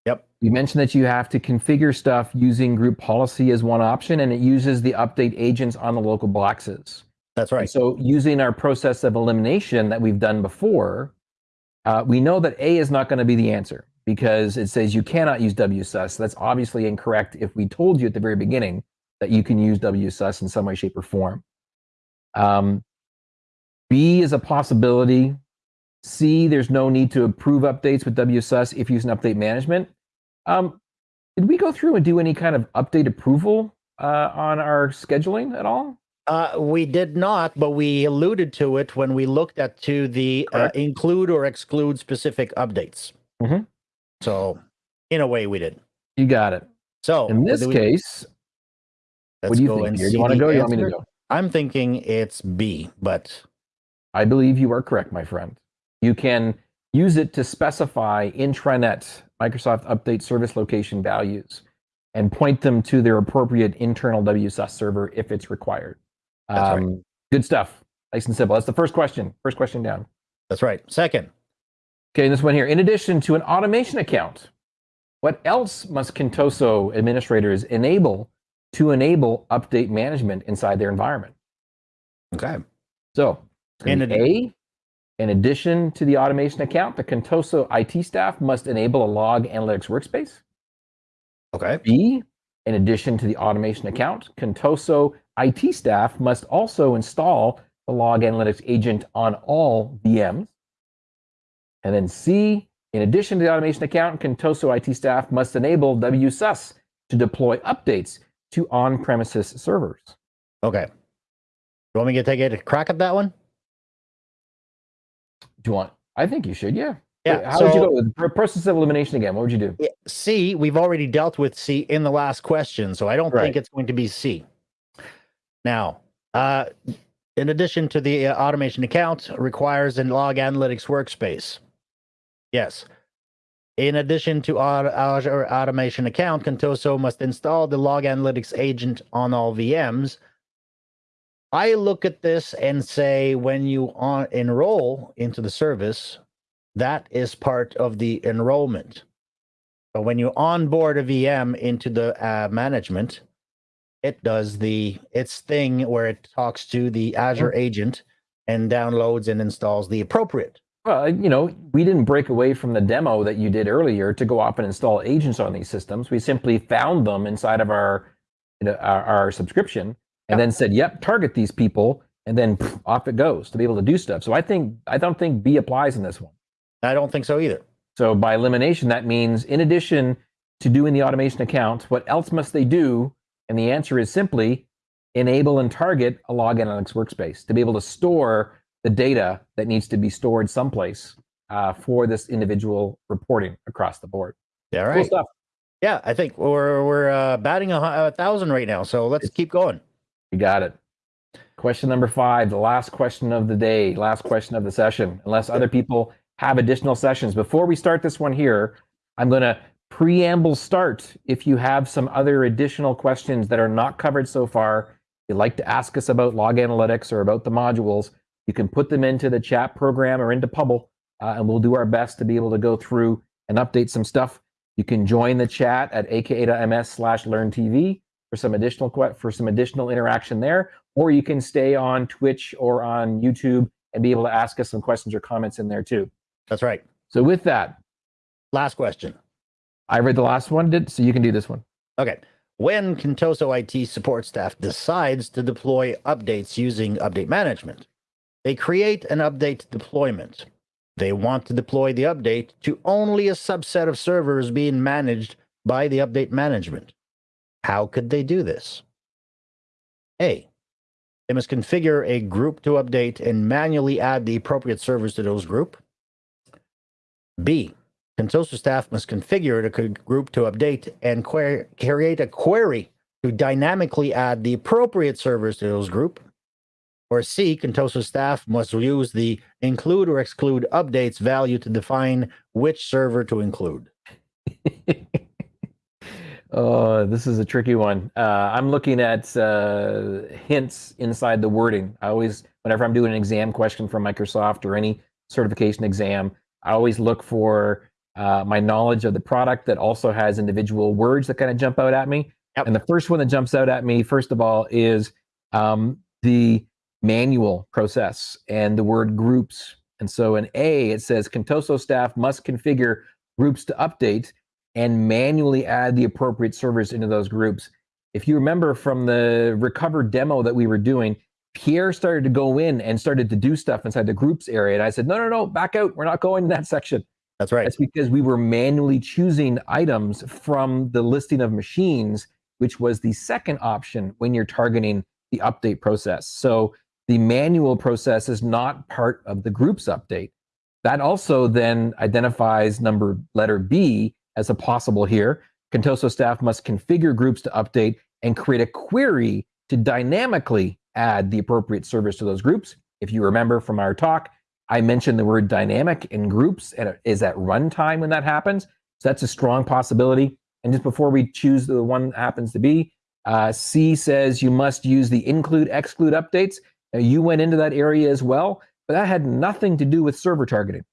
Yep. You mentioned that you have to configure stuff using group policy as one option, and it uses the update agents on the local boxes. That's And right. So using our process of elimination that we've done before, uh, we know that A is not going to be the answer because it says you cannot use WSUS. That's obviously incorrect if we told you at the very beginning that you can use WSUS in some way, shape, or form. Um, B is a possibility. C, there's no need to approve updates with WSUS if using update management. Um, did we go through and do any kind of update approval uh, on our scheduling at all? Uh, we did not, but we alluded to it when we looked at to the uh, include or exclude specific updates. Mhm. So, in a way, we did. You got it. So, In this we- case, let's what do you go think? Do you want to go? You want me to go? I'm thinking it's B, but I believe you are correct, my friend. You can use it to specify intranet Microsoft Update service location values and point them to their appropriate internal WSUS server if it's required. That's right. Um, Good stuff. Nice and simple. That's the first question. First question down. that's right. Second, Okay, this one here. In addition to an automation account, what else must Contoso administrators enable to enable update management inside their environment? okay, So, In A, in addition to the automation account, the Contoso IT staff must enable a log analytics workspace. okay, B, in addition to the automation account, Contoso IT staff must also install the log analytics agent on all VMs. And then C, in addition to the automation account, Contoso IT staff must enable WSUS to deploy updates to on-premises servers. okay. You want me to take a crack at that one? Do you want? I think you should, yeah. Yeah. How would you go with pro- process of elimination again? What would you do? C, we've already dealt with C in the last question, so I don't Right. think it's going to be C. Now, uh, in addition to the uh, automation account, requires a log analytics workspace. Yes. In addition to Azure automation account, Contoso must install the log analytics agent on all VMs. I look at this and say when you on, enroll into the service, that is part of the enrollment. But when you onboard a VM into the uh, management, it does the its thing where it talks to the Azure agent and downloads and installs the appropriate. Well, you know, we didn't break away from the demo that you did earlier to go off and install agents on these systems. We simply found them inside of our our, our subscription and then said, "Yep, target these people," and then pff, off it goes to be able to do stuff. So I think I don't think B applies in this one. I don't think so either. So by elimination, that means in addition to doing the automation account, what else must they do? And the answer is simply enable and target a log analytics workspace to be able to store the data that needs to be stored someplace uh, for this individual reporting across the board. Yeah, Cool right. stuff. Yeah, I think we're we're uh, batting a, a thousand right now. So let's keep going. You got it. Question number five, the last question of the day, last question of the session, unless other people have additional sessions. Before we start this one here, I'm going to preamble start. If you have some other additional questions that are not covered so far, you'd like to ask us about log analytics or about the modules, you can put them into the chat program or into Pubble, uh, and we'll do our best to be able to go through and update some stuff. You can join the chat at aka.ms slash learntv for some additional for some additional interaction there, or you can stay on Twitch or on YouTube and be able to ask us some questions or comments in there too. That's right. So with that, last question. I read the last one, did so you can do this one. Okay. When Contoso IT support staff decides to deploy updates using update management, they create an update deployment. They want to deploy the update to only a subset of servers being managed by the update management. How could they do this? A. They must configure a group to update and manually add the appropriate servers to those group. B. Contoso staff must configure the group to update and create a query to dynamically add the appropriate servers to those group. Or C, Contoso staff must use the include or exclude updates value to define which server to include. oh, this is a tricky one. Uh, I'm looking at uh, hints inside the wording. I always, whenever I'm doing an exam question from Microsoft or any certification exam, I always look for uh, my knowledge of the product that also has individual words that kind of jump out at me. Yep. And the first one that jumps out at me, first of all, is um, the manual process and the word groups. And so in A, it says Contoso staff must configure groups to update and manually add the appropriate servers into those groups. If you remember from the recover demo that we were doing, Pierre started to go in and started to do stuff inside the groups area. And I said, no, no, no, back out. We're not going to that section. That's right. That's because we were manually choosing items from the listing of machines, which was the second option when you're targeting the update process. So the manual process is not part of the groups update. That also then identifies number letter B as a possible here. Contoso staff must configure groups to update and create a query to dynamically add the appropriate service to those groups. If you remember from our talk, I mentioned the word dynamic in groups and it is at runtime when that happens. So that's a strong possibility. And just before we choose the one that happens to be, uh, C says you must use the include exclude updates you went into that area as well, but that had nothing to do with server targeting.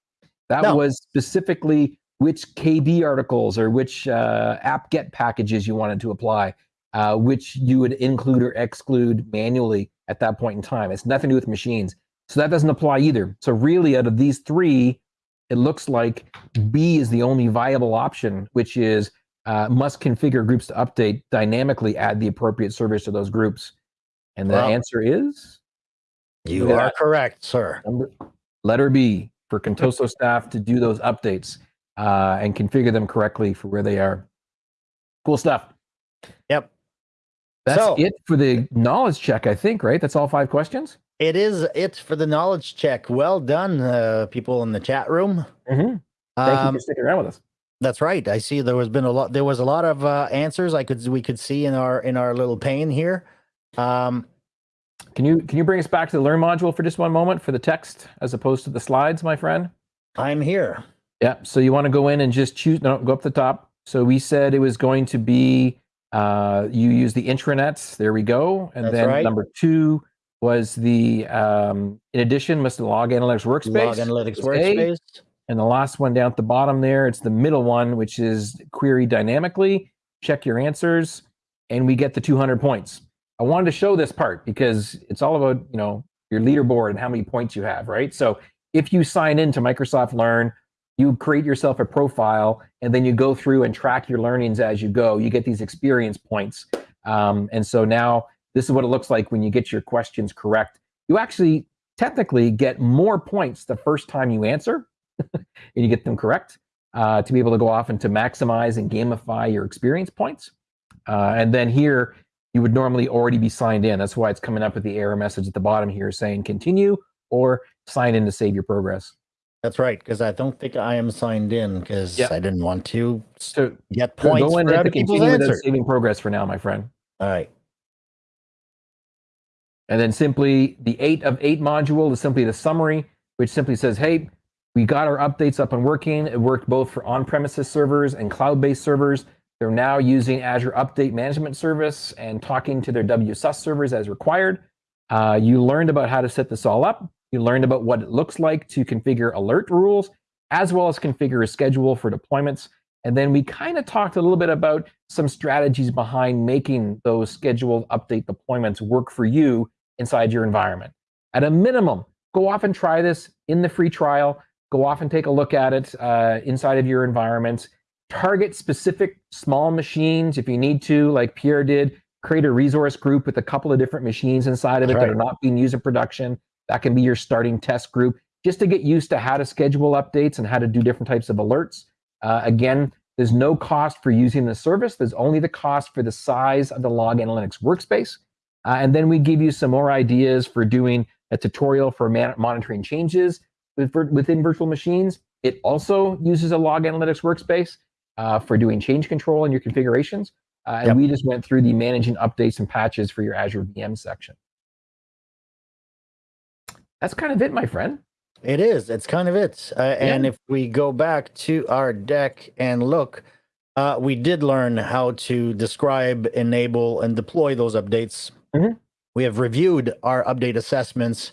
That no. was specifically which KB articles or which uh, apt-get packages you wanted to apply, uh, which you would include or exclude manually at that point in time. It's nothing to do with machines. So that doesn't apply either. So really out of these three, it looks like B is the only viable option, which is uh, must configure groups to update, dynamically add the appropriate service to those groups. And the well, answer is? You are correct, sir. Number, letter B for Contoso staff to do those updates uh, and configure them correctly for where they are. Cool stuff. Yep. That's so, it for the knowledge check, I think, right? That's all five questions? It is it for the knowledge check. Well done, uh, people in the chat room. Mm-hmm. Thank um, you for sticking around with us. That's right. I see there was been a lot there was a lot of uh, answers I could we could see in our in our little pane here. Um, can you can you bring us back to the learn module for just one moment for the text as opposed to the slides, my friend? I'm here. Yeah. So you want to go in and just choose. No, go up the top. So we said it was going to be uh, you use the intranets. There we go. And That's then right. number two was the um, in addition must log analytics workspace. Log analytics workspace. A. And the last one down at the bottom there, it's the middle one, which is query dynamically. Check your answers, and we get the 200 points. I wanted to show this part because it's all about, you know, your leaderboard and how many points you have, right? So if you sign into Microsoft Learn, you create yourself a profile and then you go through and track your learnings as you go. You get these experience points. Um, and so now this is what it looks like when you get your questions correct. You actually technically get more points the first time you answer and you get them correct uh, to be able to go off and to maximize and gamify your experience points. Uh, and then here, you would normally already be signed in. That's why it's coming up with the error message at the bottom here saying continue or sign in to save your progress. That's right, because I don't think I am signed in because I didn't want to so, get points go in for other people's answers. Saving progress for now, my friend. All right. And then simply the eight of eight module is simply the summary, which simply says, hey, we got our updates up and working. It worked both for on-premises servers and cloud-based servers. They're now using Azure Update Management Service and talking to their WSUS servers as required. Uh, you learned about how to set this all up. You learned about what it looks like to configure alert rules, as well as configure a schedule for deployments. And then we kind of talked a little bit about some strategies behind making those scheduled update deployments work for you inside your environment. At a minimum, go off and try this in the free trial. Go off and take a look at it uh, inside of your environment. Target specific small machines if you need to, like Pierre did. Create a resource group with a couple of different machines inside of it right. that are not being used in production. That can be your starting test group just to get used to how to schedule updates and how to do different types of alerts. Uh, again, there's no cost for using the service. There's only the cost for the size of the log analytics workspace. Uh, and then we give you some more ideas for doing a tutorial for man- monitoring changes with, within virtual machines. It also uses a log analytics workspace uh, for doing change control in your configurations. Uh, and yep. we just went through the managing updates and patches for your Azure VM section. That's kind of it, my friend. It is. It's kind of it. Uh, yeah. And if we go back to our deck and look, uh, we did learn how to describe, enable, and deploy those updates. Mm-hmm. We have reviewed our update assessments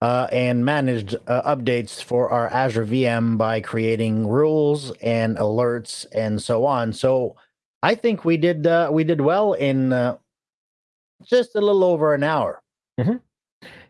uh, and managed uh, updates for our Azure VM by creating rules and alerts and so on. So I think we did uh, we did well in uh, just a little over an hour. Mm-hmm.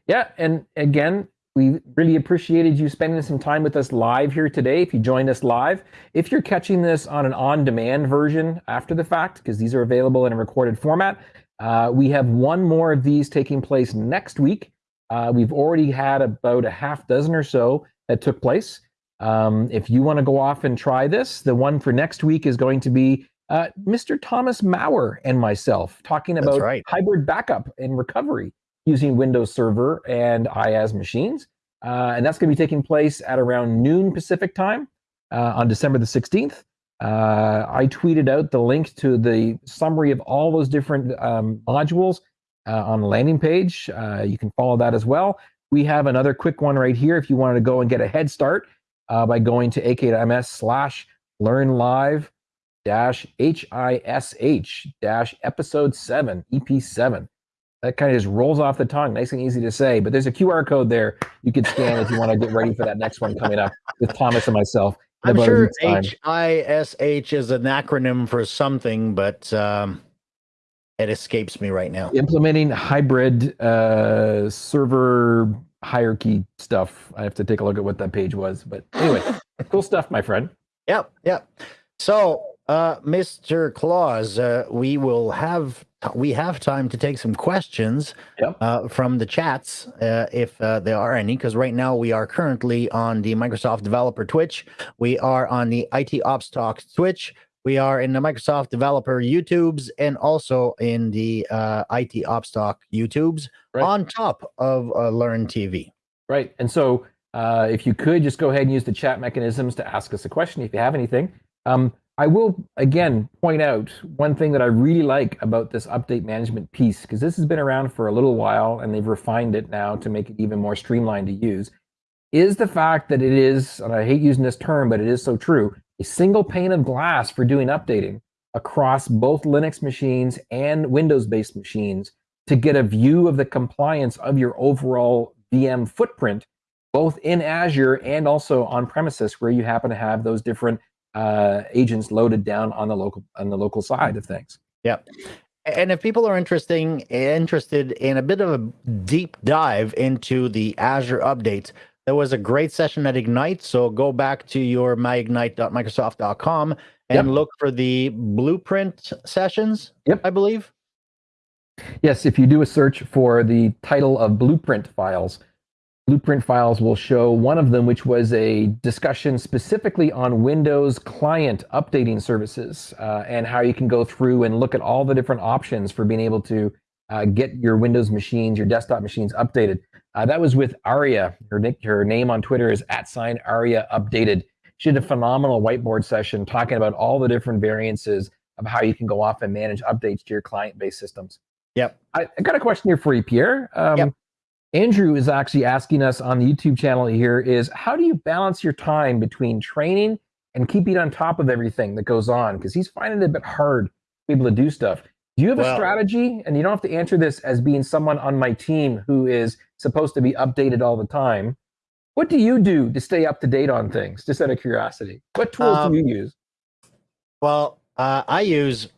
Yeah, and again, we really appreciated you spending some time with us live here today. If you joined us live, if you're catching this on an on demand version after the fact, because these are available in a recorded format, uh, we have one more of these taking place next week. Uh, we've already had about a half dozen or so that took place. Um, if you want to go off and try this, the one for next week is going to be uh, Mr. Thomas Maurer and myself talking about right. hybrid backup and recovery using Windows Server and IaaS machines. Uh, and that's going to be taking place at around noon Pacific time uh, on December the 16th. Uh, I tweeted out the link to the summary of all those different um, modules uh, on the landing page. Uh, you can follow that as well. We have another quick one right here if you wanted to go and get a head start uh, by going to ak.ms slash learn live dash HISH dash episode 7, EP7 that kind of just rolls off the tongue, nice and easy to say. But there's a QR code there you can scan if you want to get ready for that next one coming up with Thomas and myself. I'm sure HISH is an acronym for something, but um, it escapes me right now. Implementing hybrid uh, server hierarchy stuff. I have to take a look at what that page was. But anyway, cool stuff, my friend. Yep, yep. So, uh, Mr. Claus, uh, we will have we have time to take some questions yep. uh, from the chats uh, if uh, there are any because right now we are currently on the microsoft developer twitch we are on the it ops talk twitch we are in the microsoft developer youtubes and also in the uh, it ops talk youtubes right. on top of uh, learn tv right and so uh, if you could just go ahead and use the chat mechanisms to ask us a question if you have anything um, I will again point out one thing that I really like about this update management piece, because this has been around for a little while and they've refined it now to make it even more streamlined to use, is the fact that it is, and I hate using this term, but it is so true, a single pane of glass for doing updating across both Linux machines and Windows based machines to get a view of the compliance of your overall VM footprint, both in Azure and also on premises where you happen to have those different uh, agents loaded down on the local on the local side of things. Yep. And if people are interesting interested in a bit of a deep dive into the Azure updates, there was a great session at Ignite. So go back to your myignite.microsoft.com and yep. look for the blueprint sessions. Yep. I believe. Yes, if you do a search for the title of blueprint files, Blueprint files will show one of them, which was a discussion specifically on Windows client updating services uh, and how you can go through and look at all the different options for being able to uh, get your Windows machines, your desktop machines updated. Uh, that was with Aria. Her, her name on Twitter is at sign Aria Updated. She did a phenomenal whiteboard session talking about all the different variances of how you can go off and manage updates to your client-based systems. Yep. I, I got a question here for you, Pierre. Um, Yep. Andrew is actually asking us on the YouTube channel here is how do you balance your time between training and keeping on top of everything that goes on? Because he's finding it a bit hard to be able to do stuff. Do you have a strategy? And you don't have to answer this as being someone on my team who is supposed to be updated all the time. What do you do to stay up to date on things? Just out of curiosity, what tools Um, do you use? Well, uh, I use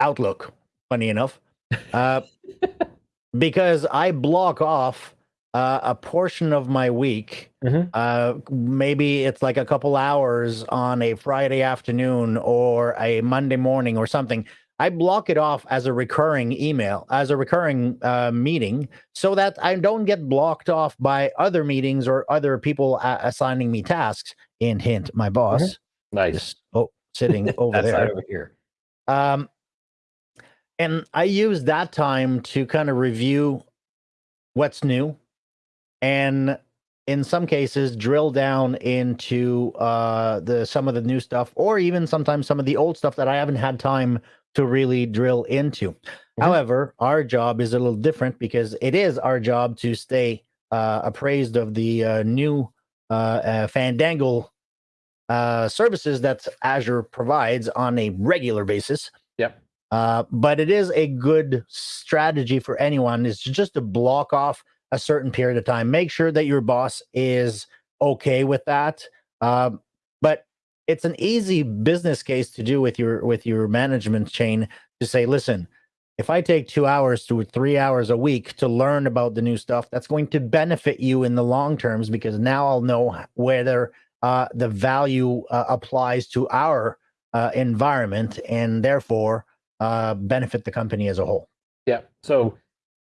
Outlook, funny enough, uh, because I block off uh, a portion of my week. Mhm. Uh, maybe it's like a couple hours on a Friday afternoon or a Monday morning or something. I block it off as a recurring email, as a recurring uh, meeting, so that I don't get blocked off by other meetings or other people uh, assigning me tasks. And hint, my boss Nice. is oh, sitting over there. over here. Um, and I use that time to kind of review what's new, and in some cases drill down into uh, the some of the new stuff, or even sometimes some of the old stuff that I haven't had time to really drill into. However, our job is a little different because it is our job to stay uh, appraised of the uh, new uh, uh, Fandangle uh, services that Azure provides on a regular basis. Uh, but it is a good strategy for anyone is just to block off a certain period of time. Make sure that your boss is okay with that. Um, but it's an easy business case to do with your with your management chain to say, listen, if I take two hours to three hours a week to learn about the new stuff, that's going to benefit you in the long terms because now I'll know whether uh, the value uh, applies to our uh, environment and therefore uh, benefit the company as a whole. Yeah. So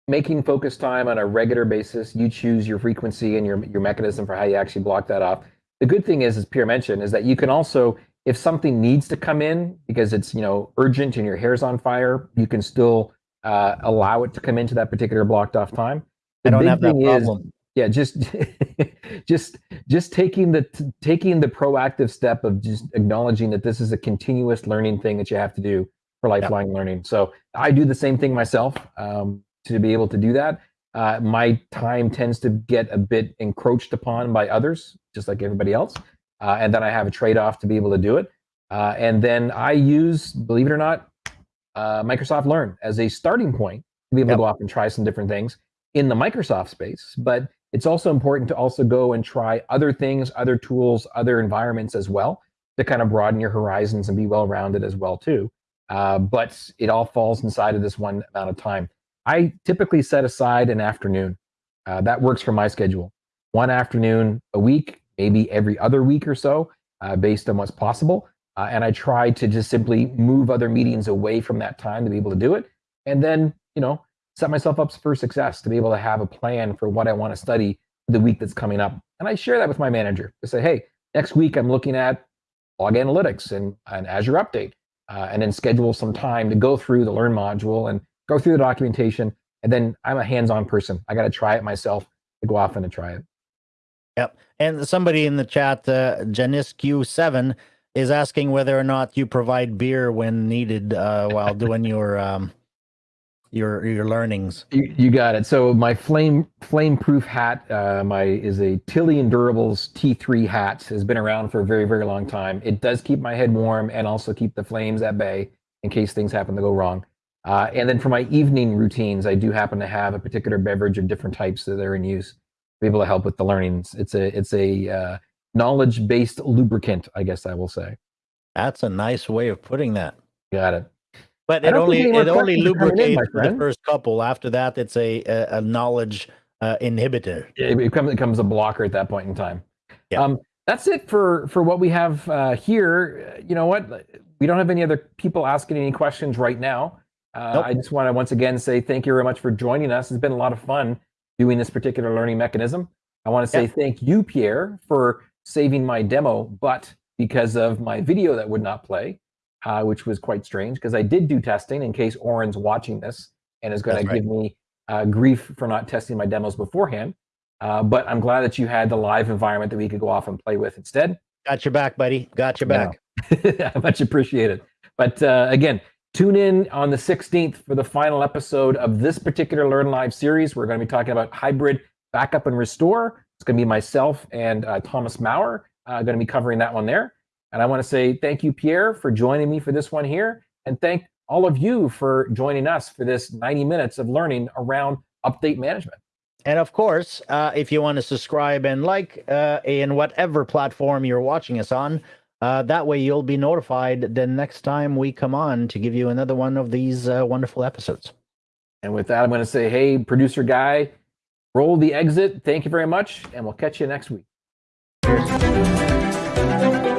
making focus time on a regular basis, you choose your frequency and your your mechanism for how you actually block that off. The good thing is, as Pierre mentioned, is that you can also, if something needs to come in because it's you know urgent and your hair's on fire, you can still uh, allow it to come into that particular blocked off time. I don't have that thing is- problem. yeah just just just taking the t- taking the proactive step of just acknowledging that this is a continuous learning thing that you have to do for lifelong learning so i do the same thing myself um, to be able to do that uh, my time tends to get a bit encroached upon by others just like everybody else uh, and then i have a trade-off to be able to do it uh, and then i use believe it or not uh, microsoft learn as a starting point to be able Yep. to go off and try some different things in the microsoft space but it's also important to also go and try other things, other tools, other environments as well to kind of broaden your horizons and be well rounded as well too. Uh, but it all falls inside of this one amount of time. I typically set aside an afternoon. Uh, that works for my schedule. One afternoon a week, maybe every other week or so, uh, based on what's possible. Uh, and I try to just simply move other meetings away from that time to be able to do it. And then, you know, set myself up for success to be able to have a plan for what I want to study the week that's coming up. And I share that with my manager to say, hey, next week I'm looking at log analytics and an Azure update, uh, and then schedule some time to go through the Learn module and go through the documentation. And then I'm a hands-on person. I got to try it myself to go off and to try it. Yep. And somebody in the chat, uh, Janisq7, is asking whether or not you provide beer when needed uh, while doing your um, your your learnings. You, you got it. So my flame flame proof hat, uh, my is a Tilley Endurables T3 hat. Has been around for a very very long time. It does keep my head warm and also keep the flames at bay in case things happen to go wrong. Uh, and then for my evening routines, I do happen to have a particular beverage of different types that are in use to be able to help with the learnings. It's a it's a uh, knowledge based lubricant, I guess I will say. That's a nice way of putting that. Got it. But it only think any more it only coming in, lubricates the first couple. After that, it's a a, a knowledge uh, inhibitor. it becomes, it becomes a blocker at that point in time. Yeah. Um, that's it for for what we have uh, here. You know what? We don't have any other people asking any questions right now. Uh, Nope. I just want to once again say thank you very much for joining us. It's been a lot of fun doing this particular learning mechanism. I want to say Yeah. thank you, Pierre, for saving my demo, but because of my video that would not play, uh, which was quite strange because I did do testing in case Orin's watching this and is going to right. give me uh, grief for not testing my demos beforehand. Uh, but I'm glad that you had the live environment that we could go off and play with instead. Got your back, buddy. Got your back. I much appreciated. But uh, again, Tune in on the 16th for the final episode of this particular Learn Live series. We're going to be talking about hybrid backup and restore. It's going to be myself and uh, Thomas Maurer uh, going to be covering that one there. And I want to say thank you, Pierre, for joining me for this one here. And thank all of you for joining us for this 90 minutes of learning around update management. And of course, uh, if you want to subscribe and like uh, in whatever platform you're watching us on, uh, that way you'll be notified the next time we come on to give you another one of these uh, wonderful episodes. And with that, I'm going to say, hey, producer guy, roll the exit. Thank you very much, and we'll catch you next week. Cheers.